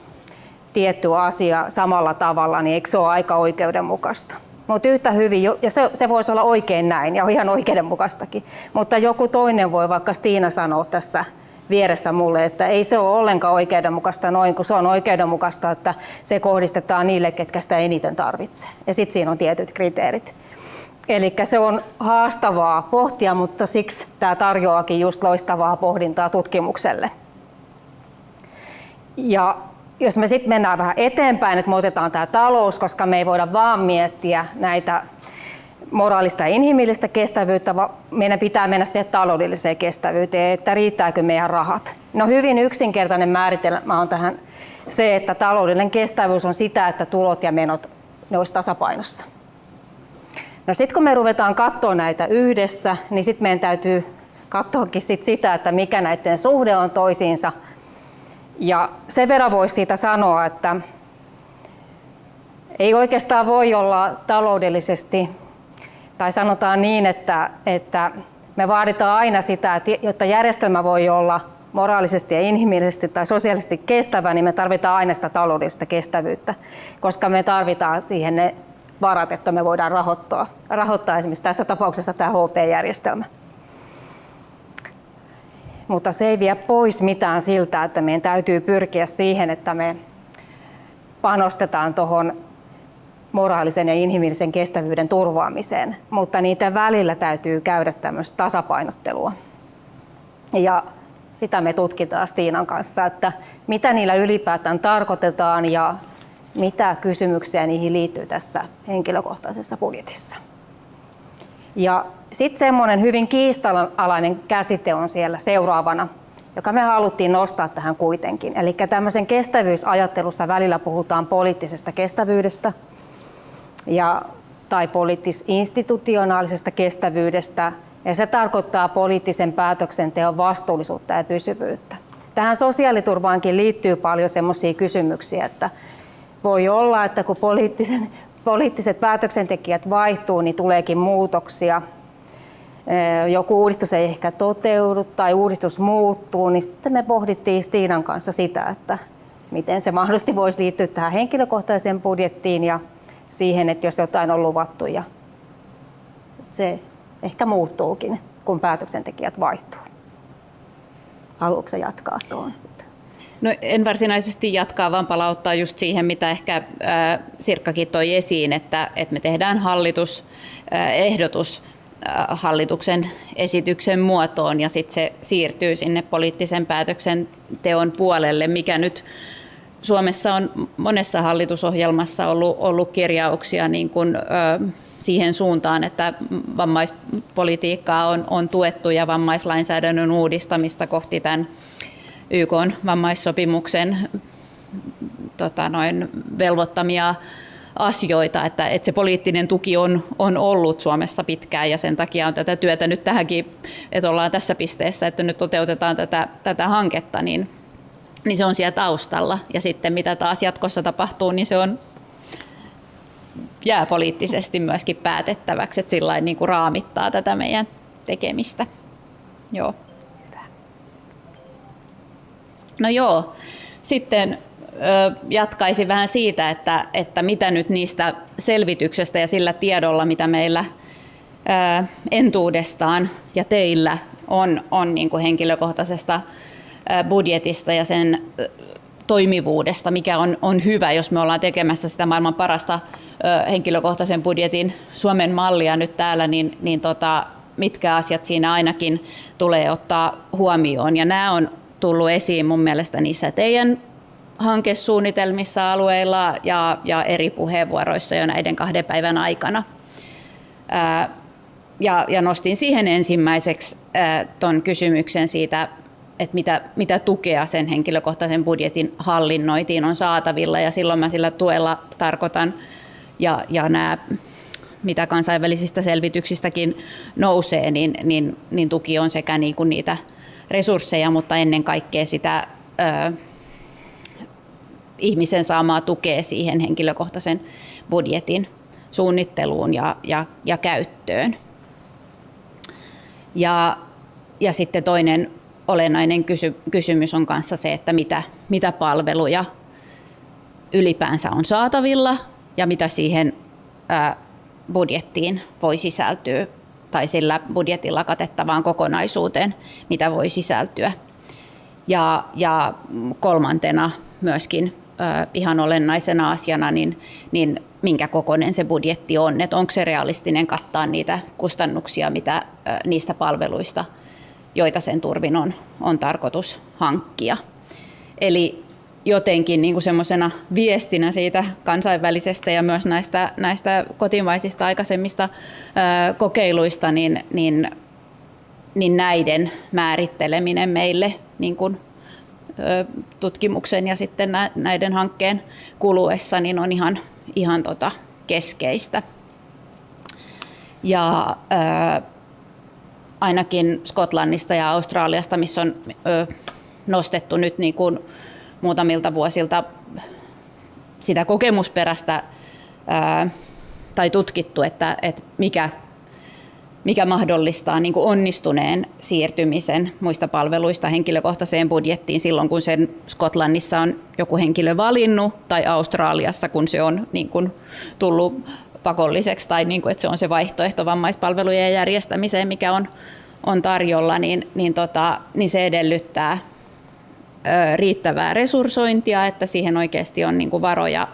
tietty asia samalla tavalla, niin eikö se ole aika oikeudenmukaista? Mutta yhtä hyvin, ja se, se voisi olla oikein näin ja ihan oikeudenmukaistakin, mutta joku toinen voi vaikka Stiina sanoa tässä vieressä mulle, että ei se ole ollenkaan oikeudenmukaista noin, kun se on oikeudenmukaista, että se kohdistetaan niille, ketkä sitä eniten tarvitsee. Ja sitten siinä on tietyt kriteerit. Eli se on haastavaa pohtia, mutta siksi tämä tarjoakin just loistavaa pohdintaa tutkimukselle. Ja jos me sitten mennään vähän eteenpäin, että me otetaan tämä talous, koska me ei voida vaan miettiä näitä moraalista ja inhimillistä kestävyyttä, vaan meidän pitää mennä siihen taloudelliseen kestävyyteen, että riittääkö meidän rahat. No hyvin yksinkertainen määritelmä on tähän se, että taloudellinen kestävyys on sitä, että tulot ja menot ne olisi tasapainossa. No sitten kun me ruvetaan katsoa näitä yhdessä, niin sitten meidän täytyy katsoakin sit sitä, että mikä näiden suhde on toisiinsa – ja sen verran voisi siitä sanoa, että ei oikeastaan voi olla taloudellisesti, tai sanotaan niin, että, että me vaaditaan aina sitä, että jotta järjestelmä voi olla moraalisesti ja inhimillisesti tai sosiaalisesti kestävä, niin me tarvitaan aina sitä taloudellista kestävyyttä, koska me tarvitaan siihen ne varat, että me voidaan rahoittaa, rahoittaa esimerkiksi tässä tapauksessa tämä HP-järjestelmä. Mutta se ei vie pois mitään siltä, että meidän täytyy pyrkiä siihen, että me panostetaan tuohon moraalisen ja inhimillisen kestävyyden turvaamiseen, mutta niiden välillä täytyy käydä tämmöistä tasapainottelua. Ja sitä me tutkitaan Stiinan kanssa, että mitä niillä ylipäätään tarkoitetaan ja mitä kysymyksiä niihin liittyy tässä henkilökohtaisessa budjetissa. Ja sitten semmoinen hyvin kiistanalainen käsite on siellä seuraavana, joka me haluttiin nostaa tähän kuitenkin. Eli tämmöisen kestävyysajattelussa välillä puhutaan poliittisesta kestävyydestä ja, tai poliittis-institutionaalisesta kestävyydestä, ja se tarkoittaa poliittisen päätöksenteon vastuullisuutta ja pysyvyyttä. Tähän sosiaaliturvaankin liittyy paljon sellaisia kysymyksiä, että voi olla, että kun poliittisen, poliittiset päätöksentekijät vaihtuu, niin tuleekin muutoksia. Joku uudistus ei ehkä toteudu tai uudistus muuttuu, niin sitten me pohdittiin Stiinan kanssa sitä, että miten se mahdollisesti voisi liittyä tähän henkilökohtaiseen budjettiin ja siihen, että jos jotain on luvattu ja se ehkä muuttuukin, kun päätöksentekijät vaihtuu. Haluatko jatkaa tuon?
No en varsinaisesti jatkaa, vaan palauttaa just siihen, mitä ehkä äh, Sirkkakin toi esiin, että, että me tehdään hallitus, äh, äh, hallituksen esityksen muotoon ja sitten se siirtyy sinne poliittisen päätöksenteon puolelle, mikä nyt Suomessa on monessa hallitusohjelmassa ollut, ollut kirjauksia niin kuin, äh, siihen suuntaan, että vammaispolitiikkaa on, on tuettu ja vammaislainsäädännön uudistamista kohti tämän YK vammaissopimuksen tota noin, velvoittamia asioita, että, että se poliittinen tuki on, on ollut Suomessa pitkään ja sen takia on tätä työtä nyt tähänkin, että ollaan tässä pisteessä, että nyt toteutetaan tätä, tätä hanketta, niin, niin se on siellä taustalla. Ja sitten mitä taas jatkossa tapahtuu, niin se on jää poliittisesti myöskin päätettäväksi, että sillä niin kuin raamittaa tätä meidän tekemistä. Joo. No joo, sitten jatkaisin vähän siitä, että, että mitä nyt niistä selvityksestä ja sillä tiedolla, mitä meillä entuudestaan ja teillä on, on niin kuin henkilökohtaisesta budjetista ja sen toimivuudesta, mikä on, on hyvä, jos me ollaan tekemässä sitä maailman parasta henkilökohtaisen budjetin Suomen mallia nyt täällä, niin, niin tota, mitkä asiat siinä ainakin tulee ottaa huomioon. Ja nämä on tullut esiin mun mielestä niissä teidän hankesuunnitelmissa alueilla ja, ja eri puheenvuoroissa jo näiden kahden päivän aikana. Ää, ja, ja nostin siihen ensimmäiseksi tuon kysymyksen siitä että mitä, mitä tukea sen henkilökohtaisen budjetin hallinnointiin on saatavilla ja silloin mä sillä tuella tarkoitan ja, ja nämä mitä kansainvälisistä selvityksistäkin nousee, niin, niin, niin tuki on sekä niin kuin niitä resursseja, mutta ennen kaikkea sitä ö, ihmisen saamaa tukea siihen henkilökohtaisen budjetin suunnitteluun ja, ja, ja käyttöön. Ja, ja sitten toinen olennainen kysy- kysymys on kanssa se, että mitä, mitä palveluja ylipäänsä on saatavilla ja mitä siihen ää, budjettiin voi sisältyä tai sillä budjetilla katettavaan kokonaisuuteen, mitä voi sisältyä. Ja, ja kolmantena myöskin ö, ihan olennaisena asiana, niin, niin minkä kokoinen se budjetti on, että onko se realistinen kattaa niitä kustannuksia, mitä niistä palveluista – joita sen turvin on, on tarkoitus hankkia. Eli jotenkin niin semmoisena viestinä siitä kansainvälisestä ja myös näistä, näistä kotimaisista aikaisemmista ää, kokeiluista, niin, niin, niin näiden määritteleminen meille niin kuin, ää, tutkimuksen ja sitten näiden hankkeen kuluessa niin on ihan, ihan tota keskeistä. Ja ää, ainakin Skotlannista ja Australiasta, missä on ö, nostettu nyt niin kuin muutamilta vuosilta sitä kokemusperäistä ää, tai tutkittu, että, että mikä, mikä mahdollistaa niin onnistuneen siirtymisen muista palveluista henkilökohtaiseen budjettiin silloin, kun sen Skotlannissa on joku henkilö valinnut, tai Australiassa, kun se on niin kuin tullut pakolliseksi tai niin kuin, että se on se vaihtoehto vammaispalvelujen järjestämiseen, mikä on, on tarjolla, niin, niin, tota, niin se edellyttää riittävää resurssointia, että siihen oikeasti on niin kuin varoja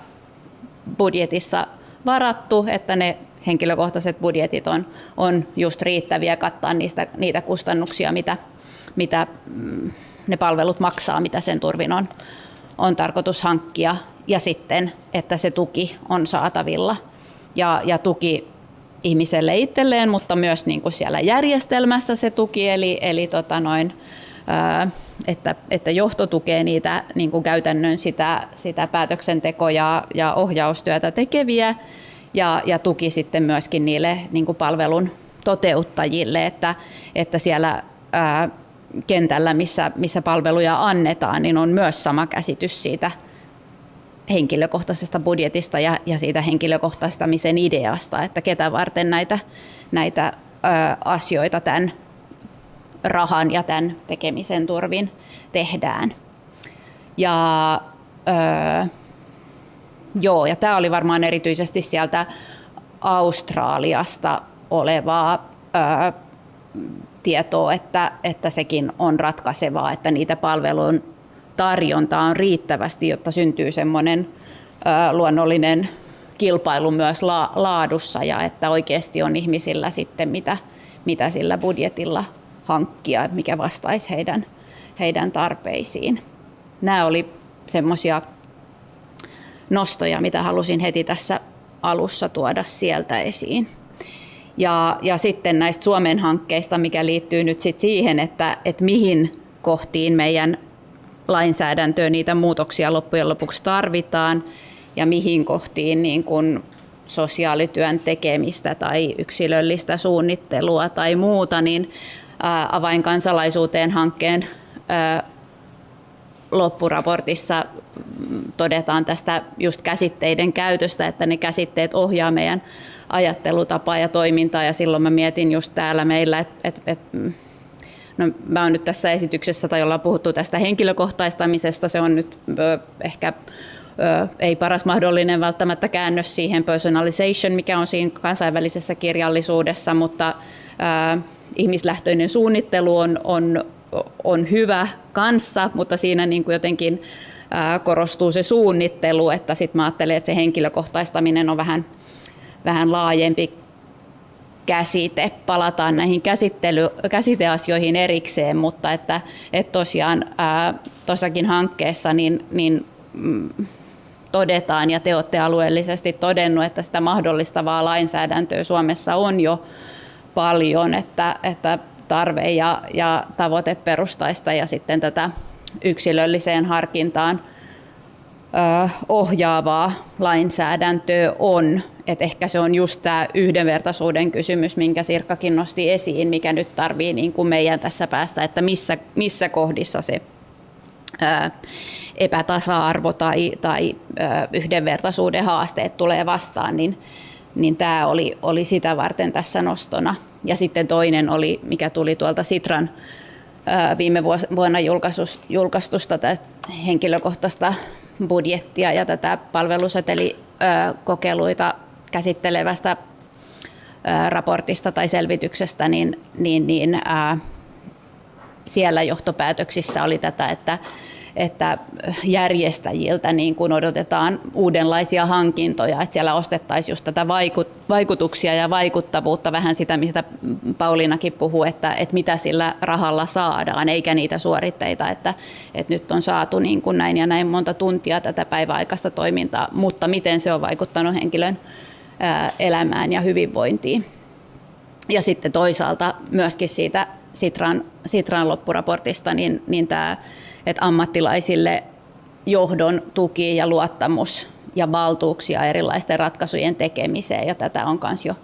budjetissa varattu, että ne henkilökohtaiset budjetit on, on just riittäviä kattaa niistä, niitä kustannuksia, mitä, mitä mm, ne palvelut maksaa, mitä sen turvin on, on tarkoitus hankkia. Ja sitten, että se tuki on saatavilla. Ja, ja tuki ihmiselle itselleen, mutta myös niin kuin siellä järjestelmässä se tuki, eli, eli tota noin, että, että johto tukee niitä niin kuin käytännön sitä, sitä päätöksenteko- ja, ja ohjaustyötä tekeviä ja, ja tuki sitten myöskin niille niin kuin palvelun toteuttajille, että, että siellä ää, kentällä, missä, missä palveluja annetaan, niin on myös sama käsitys siitä henkilökohtaisesta budjetista ja, ja siitä henkilökohtaistamisen ideasta, että ketä varten näitä, näitä ö, asioita tämän rahan ja tämän tekemisen turvin tehdään. Ja, ö, joo, ja tämä oli varmaan erityisesti sieltä Australiasta olevaa ö, tietoa, että, että sekin on ratkaisevaa, että niitä palvelun tarjontaa on riittävästi, jotta syntyy semmoinen luonnollinen kilpailu myös la, laadussa ja että oikeasti on ihmisillä sitten mitä, mitä sillä budjetilla hankkia, mikä vastaisi heidän, heidän tarpeisiin. Nämä oli semmoisia nostoja, mitä halusin heti tässä alussa tuoda sieltä esiin. Ja, ja sitten näistä Suomen hankkeista, mikä liittyy nyt sit siihen, että, että mihin kohtiin meidän lainsäädäntöön niitä muutoksia loppujen lopuksi tarvitaan ja mihin kohtiin niin kun sosiaalityön tekemistä tai yksilöllistä suunnittelua tai muuta, niin avainkansalaisuuteen hankkeen loppuraportissa todetaan tästä just käsitteiden käytöstä, että ne käsitteet ohjaa meidän ajattelutapaa ja toimintaa. Ja silloin mä mietin just täällä meillä, että et, et, no, mä oon nyt tässä esityksessä tai ollaan puhuttu tästä henkilökohtaistamisesta, se on nyt ö, ehkä ö, ei paras mahdollinen välttämättä käännös siihen personalization, mikä on siinä kansainvälisessä kirjallisuudessa, mutta ihmislähtöinen suunnittelu on, on, on hyvä kanssa, mutta siinä niin kuin jotenkin korostuu se suunnittelu, että sitten mä ajattelen, että se henkilökohtaistaminen on vähän, vähän laajempi käsite. Palataan näihin käsittely, käsiteasioihin erikseen, mutta että, että tosiaan tuossakin hankkeessa niin, niin mm, todetaan ja te olette alueellisesti todennut, että sitä mahdollistavaa lainsäädäntöä Suomessa on jo paljon, että, että tarve ja, ja tavoiteperustaista ja sitten tätä yksilölliseen harkintaan ö, ohjaavaa lainsäädäntöä on. Et ehkä se on just tämä yhdenvertaisuuden kysymys, minkä Sirkkakin nosti esiin, mikä nyt tarvii niin kuin meidän tässä päästä, että missä, missä kohdissa se ö, epätasa-arvo tai, tai ö, yhdenvertaisuuden haasteet tulee vastaan, niin, niin tämä oli, oli sitä varten tässä nostona. Ja sitten toinen oli, mikä tuli tuolta Sitran viime vuonna julkaistusta henkilökohtaista budjettia ja tätä palvelusetelikokeiluita käsittelevästä raportista tai selvityksestä, niin, niin, niin ää, siellä johtopäätöksissä oli tätä, että että järjestäjiltä niin kuin odotetaan uudenlaisia hankintoja, että siellä ostettaisiin just tätä vaikutuksia ja vaikuttavuutta, vähän sitä, mitä Pauliinakin puhuu, että, että mitä sillä rahalla saadaan, eikä niitä suoritteita, että, että nyt on saatu niin kuin näin ja näin monta tuntia tätä päiväaikaista toimintaa, mutta miten se on vaikuttanut henkilön elämään ja hyvinvointiin. Ja sitten toisaalta myöskin siitä Sitran, Sitran loppuraportista, niin, niin tämä että ammattilaisille johdon tuki ja luottamus ja valtuuksia erilaisten ratkaisujen tekemiseen. Ja tätä on myös jo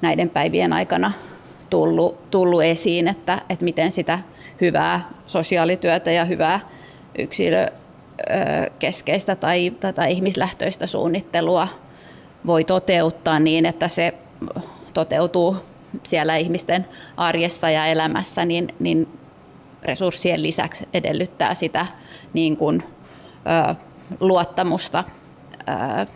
näiden päivien aikana tullut, tullut esiin, että, että miten sitä hyvää sosiaalityötä ja hyvää yksilökeskeistä tai tätä ihmislähtöistä suunnittelua voi toteuttaa niin, että se toteutuu siellä ihmisten arjessa ja elämässä, niin, niin resurssien lisäksi edellyttää sitä niin kuin, ö, luottamusta ö,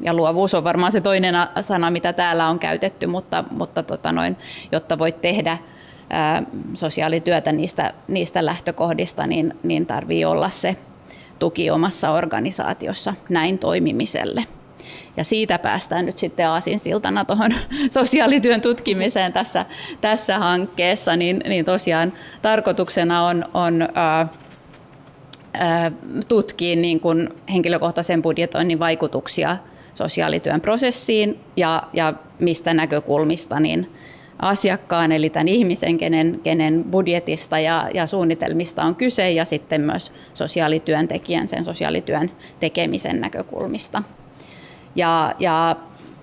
ja luovuus on varmaan se toinen sana, mitä täällä on käytetty, mutta, mutta tota noin, jotta voit tehdä ää, sosiaalityötä niistä, niistä lähtökohdista, niin, niin tarvii olla se tuki omassa organisaatiossa näin toimimiselle. Ja siitä päästään nyt sitten aasinsiltana tuohon sosiaalityön tutkimiseen tässä, tässä hankkeessa, niin, niin tosiaan tarkoituksena on, on ää, tutkia niin kuin henkilökohtaisen budjetoinnin vaikutuksia sosiaalityön prosessiin ja, ja mistä näkökulmista niin asiakkaan, eli tämän ihmisen, kenen, kenen budjetista ja, ja suunnitelmista on kyse, ja sitten myös sosiaalityöntekijän, sen sosiaalityön tekemisen näkökulmista. Ja, ja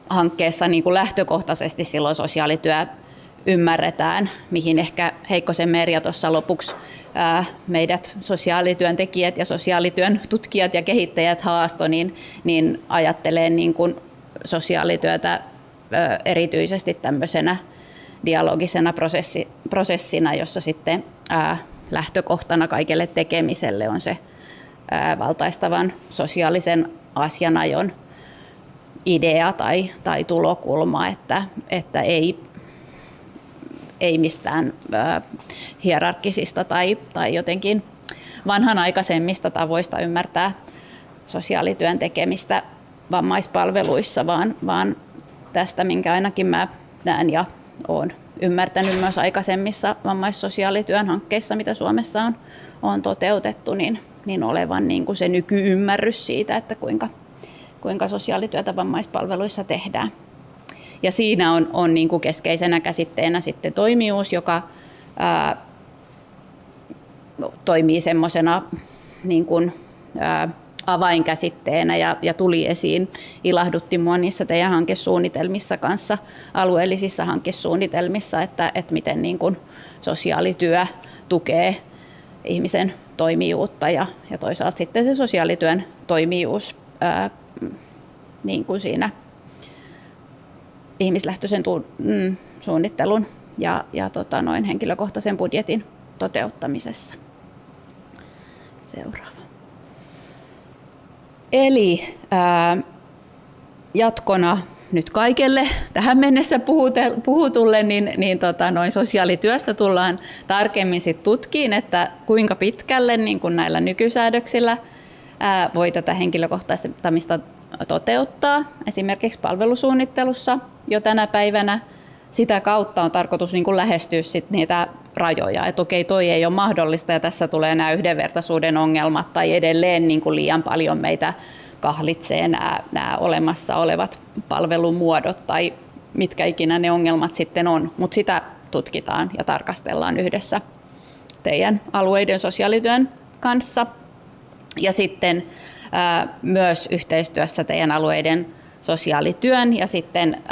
hankkeessa niin kuin lähtökohtaisesti silloin sosiaalityö ymmärretään, mihin ehkä Heikkosen Merja tuossa lopuksi meidät sosiaalityöntekijät ja sosiaalityön tutkijat ja kehittäjät haasto, niin, niin ajattelee niin kuin sosiaalityötä erityisesti tämmöisenä dialogisena prosessi, prosessina, jossa sitten ää, lähtökohtana kaikelle tekemiselle on se ää, valtaistavan sosiaalisen asianajon idea tai, tai tulokulma, että, että ei, ei mistään ää, hierarkkisista tai, tai jotenkin vanhanaikaisemmista tavoista ymmärtää sosiaalityön tekemistä vammaispalveluissa, vaan, vaan tästä, minkä ainakin mä näen ja olen ymmärtänyt myös aikaisemmissa vammaissosiaalityön hankkeissa, mitä Suomessa on, on toteutettu, niin, niin olevan niin kuin se nykyymmärrys siitä, että kuinka, kuinka sosiaalityötä vammaispalveluissa tehdään. Ja siinä on, on niin kuin keskeisenä käsitteenä sitten toimijuus, joka ää, toimii semmoisena niin kuin, ää, avainkäsitteenä ja, ja tuli esiin, ilahdutti mua niissä teidän hankesuunnitelmissa kanssa, alueellisissa hankesuunnitelmissa, että, että miten niin kuin sosiaalityö tukee ihmisen toimijuutta ja, ja toisaalta sitten se sosiaalityön toimijuus ää, niin kuin siinä ihmislähtöisen tu, mm, suunnittelun ja, ja tota noin henkilökohtaisen budjetin toteuttamisessa. Seuraava. Eli ää, jatkona nyt kaikelle tähän mennessä puhutulle, niin, niin tota, noin sosiaalityöstä tullaan tarkemmin sit tutkiin, että kuinka pitkälle niin kun näillä nykysäädöksillä ää, voi tätä henkilökohtaistamista toteuttaa, esimerkiksi palvelusuunnittelussa jo tänä päivänä. Sitä kautta on tarkoitus niin lähestyä sit niitä rajoja, että okei, toi ei ole mahdollista ja tässä tulee nämä yhdenvertaisuuden ongelmat tai edelleen niin kuin liian paljon meitä kahlitsee nämä, nämä olemassa olevat palvelumuodot tai mitkä ikinä ne ongelmat sitten on, mutta sitä tutkitaan ja tarkastellaan yhdessä teidän alueiden sosiaalityön kanssa. Ja sitten myös yhteistyössä teidän alueiden sosiaalityön ja sitten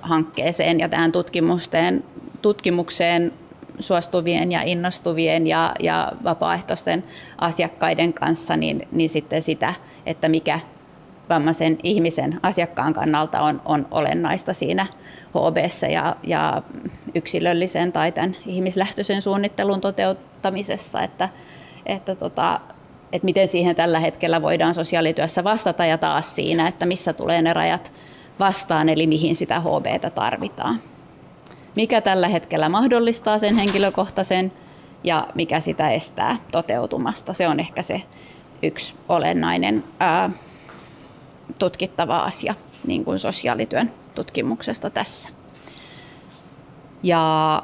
hankkeeseen ja tähän tutkimukseen, tutkimukseen suostuvien ja innostuvien ja, ja vapaaehtoisten asiakkaiden kanssa, niin, niin sitten sitä, että mikä vammaisen ihmisen asiakkaan kannalta on, on olennaista siinä hb ja, ja yksilöllisen tai tämän ihmislähtöisen suunnittelun toteuttamisessa, että, että, tota, että miten siihen tällä hetkellä voidaan sosiaalityössä vastata ja taas siinä, että missä tulee ne rajat vastaan, eli mihin sitä HBtä tarvitaan mikä tällä hetkellä mahdollistaa sen henkilökohtaisen ja mikä sitä estää toteutumasta. Se on ehkä se yksi olennainen ää, tutkittava asia niin kuin sosiaalityön tutkimuksesta tässä. Ja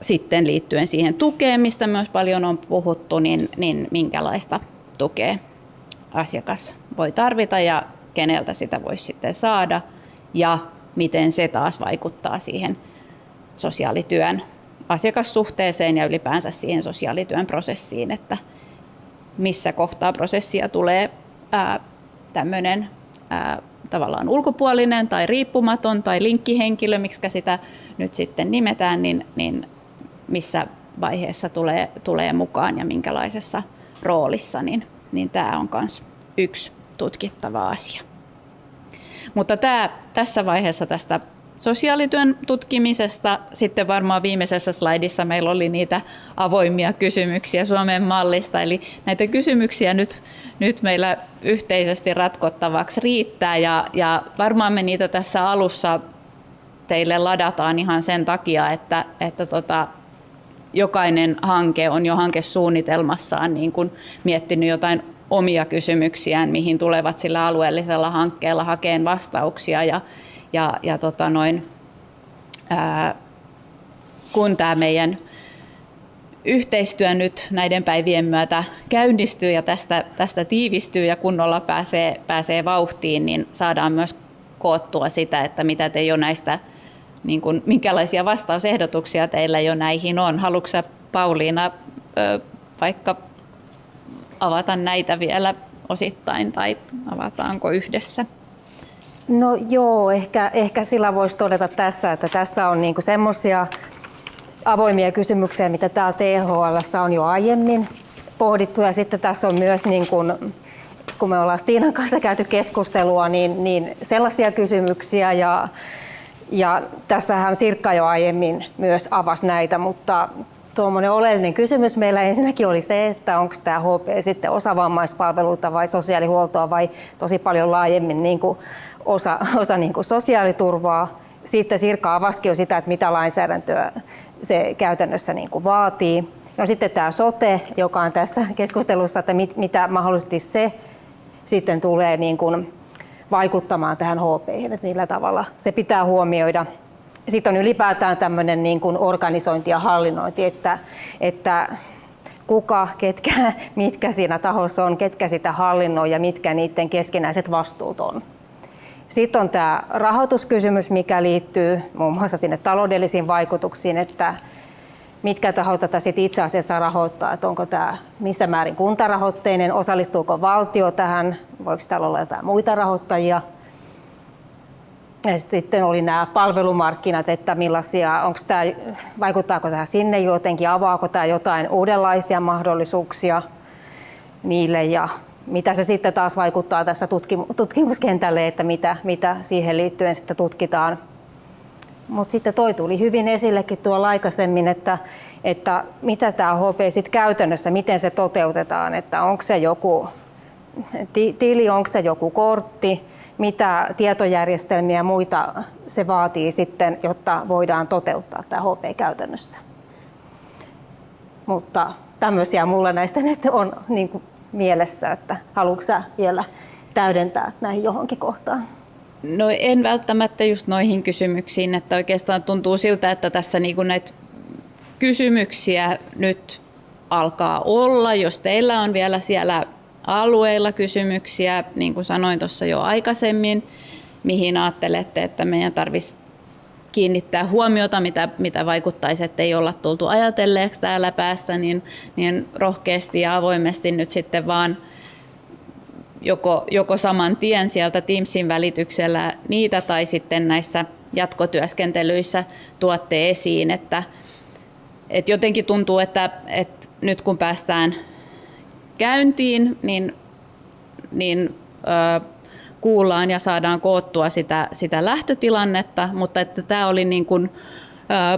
sitten liittyen siihen tukeen, mistä myös paljon on puhuttu, niin, niin minkälaista tukea asiakas voi tarvita ja keneltä sitä voisi sitten saada ja miten se taas vaikuttaa siihen sosiaalityön asiakassuhteeseen ja ylipäänsä siihen sosiaalityön prosessiin, että missä kohtaa prosessia tulee tämmöinen tavallaan ulkopuolinen tai riippumaton tai linkkihenkilö, miksi sitä nyt sitten nimetään, niin, niin missä vaiheessa tulee, tulee mukaan ja minkälaisessa roolissa, niin, niin tämä on myös yksi tutkittava asia. Mutta tämä, tässä vaiheessa tästä sosiaalityön tutkimisesta. Sitten varmaan viimeisessä slaidissa meillä oli niitä avoimia kysymyksiä Suomen mallista. Eli näitä kysymyksiä nyt, nyt meillä yhteisesti ratkottavaksi riittää ja, ja varmaan me niitä tässä alussa teille ladataan ihan sen takia, että, että tota, jokainen hanke on jo hankesuunnitelmassaan niin kuin miettinyt jotain omia kysymyksiään, mihin tulevat sillä alueellisella hankkeella hakeen vastauksia. Ja, ja, ja tota noin, ää, kun tämä meidän yhteistyö nyt näiden päivien myötä käynnistyy ja tästä, tästä tiivistyy ja kunnolla pääsee, pääsee vauhtiin, niin saadaan myös koottua sitä, että mitä te jo näistä, niin kuin, minkälaisia vastausehdotuksia teillä jo näihin on. Haluatko Pauliina vaikka avata näitä vielä osittain tai avataanko yhdessä?
No joo, ehkä, ehkä sillä voisi todeta tässä, että tässä on niinku semmoisia avoimia kysymyksiä, mitä täällä THL on jo aiemmin pohdittu ja sitten tässä on myös niin kuin, kun me ollaan Stiinan kanssa käyty keskustelua, niin, niin sellaisia kysymyksiä ja, ja tässähän Sirkka jo aiemmin myös avasi näitä, mutta tuommoinen oleellinen kysymys meillä ensinnäkin oli se, että onko tämä HP sitten osa vammaispalveluita vai sosiaalihuoltoa vai tosi paljon laajemmin niin kuin osa, osa niin kuin sosiaaliturvaa. Sitten Sirka avasi jo sitä, että mitä lainsäädäntöä se käytännössä niin kuin vaatii. No sitten tämä sote, joka on tässä keskustelussa, että mit, mitä mahdollisesti se sitten tulee niin kuin vaikuttamaan tähän HP, että millä tavalla se pitää huomioida. Sitten on ylipäätään tämmöinen niin kuin organisointi ja hallinnointi, että, että kuka, ketkä, mitkä siinä tahossa on, ketkä sitä hallinnoi ja mitkä niiden keskinäiset vastuut on. Sitten on tämä rahoituskysymys, mikä liittyy muun muassa sinne taloudellisiin vaikutuksiin, että mitkä tahot tätä sit itse asiassa rahoittaa, että onko tämä missä määrin kuntarahoitteinen, osallistuuko valtio tähän, voiko täällä olla jotain muita rahoittajia. Ja sitten oli nämä palvelumarkkinat, että millaisia, onko tämä, vaikuttaako tämä sinne jotenkin, avaako tämä jotain uudenlaisia mahdollisuuksia niille? Ja mitä se sitten taas vaikuttaa tässä tutkimuskentälle, että mitä, mitä siihen liittyen sitten tutkitaan. Mutta sitten toi tuli hyvin esillekin tuolla aikaisemmin, että, että mitä tämä HP sitten käytännössä, miten se toteutetaan, että onko se joku tili, onko se joku kortti, mitä tietojärjestelmiä ja muita se vaatii sitten, jotta voidaan toteuttaa tämä HP käytännössä. Mutta tämmöisiä mulla näistä nyt on niin mielessä, että haluatko vielä täydentää näihin johonkin kohtaan?
No en välttämättä just noihin kysymyksiin, että oikeastaan tuntuu siltä, että tässä niinku näitä kysymyksiä nyt alkaa olla. Jos teillä on vielä siellä alueilla kysymyksiä, niin kuin sanoin tuossa jo aikaisemmin, mihin ajattelette, että meidän tarvitsisi kiinnittää huomiota, mitä, mitä vaikuttaisi, että ei olla tultu ajatelleeksi täällä päässä, niin, niin rohkeasti ja avoimesti nyt sitten vaan joko, joko saman tien sieltä Teamsin välityksellä niitä tai sitten näissä jatkotyöskentelyissä tuotte esiin, että, että jotenkin tuntuu, että, että nyt kun päästään käyntiin, niin, niin ö, kuullaan ja saadaan koottua sitä, sitä lähtötilannetta, mutta että tämä oli niin kuin,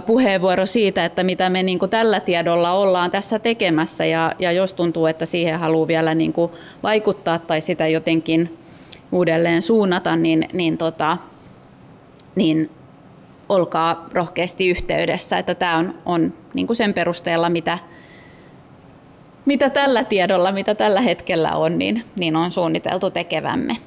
puheenvuoro siitä, että mitä me niin kuin tällä tiedolla ollaan tässä tekemässä ja, ja jos tuntuu, että siihen haluaa vielä niin kuin vaikuttaa tai sitä jotenkin uudelleen suunnata, niin, niin, tota, niin olkaa rohkeasti yhteydessä, että tämä on, on niin kuin sen perusteella, mitä, mitä tällä tiedolla, mitä tällä hetkellä on, niin, niin on suunniteltu tekevämme.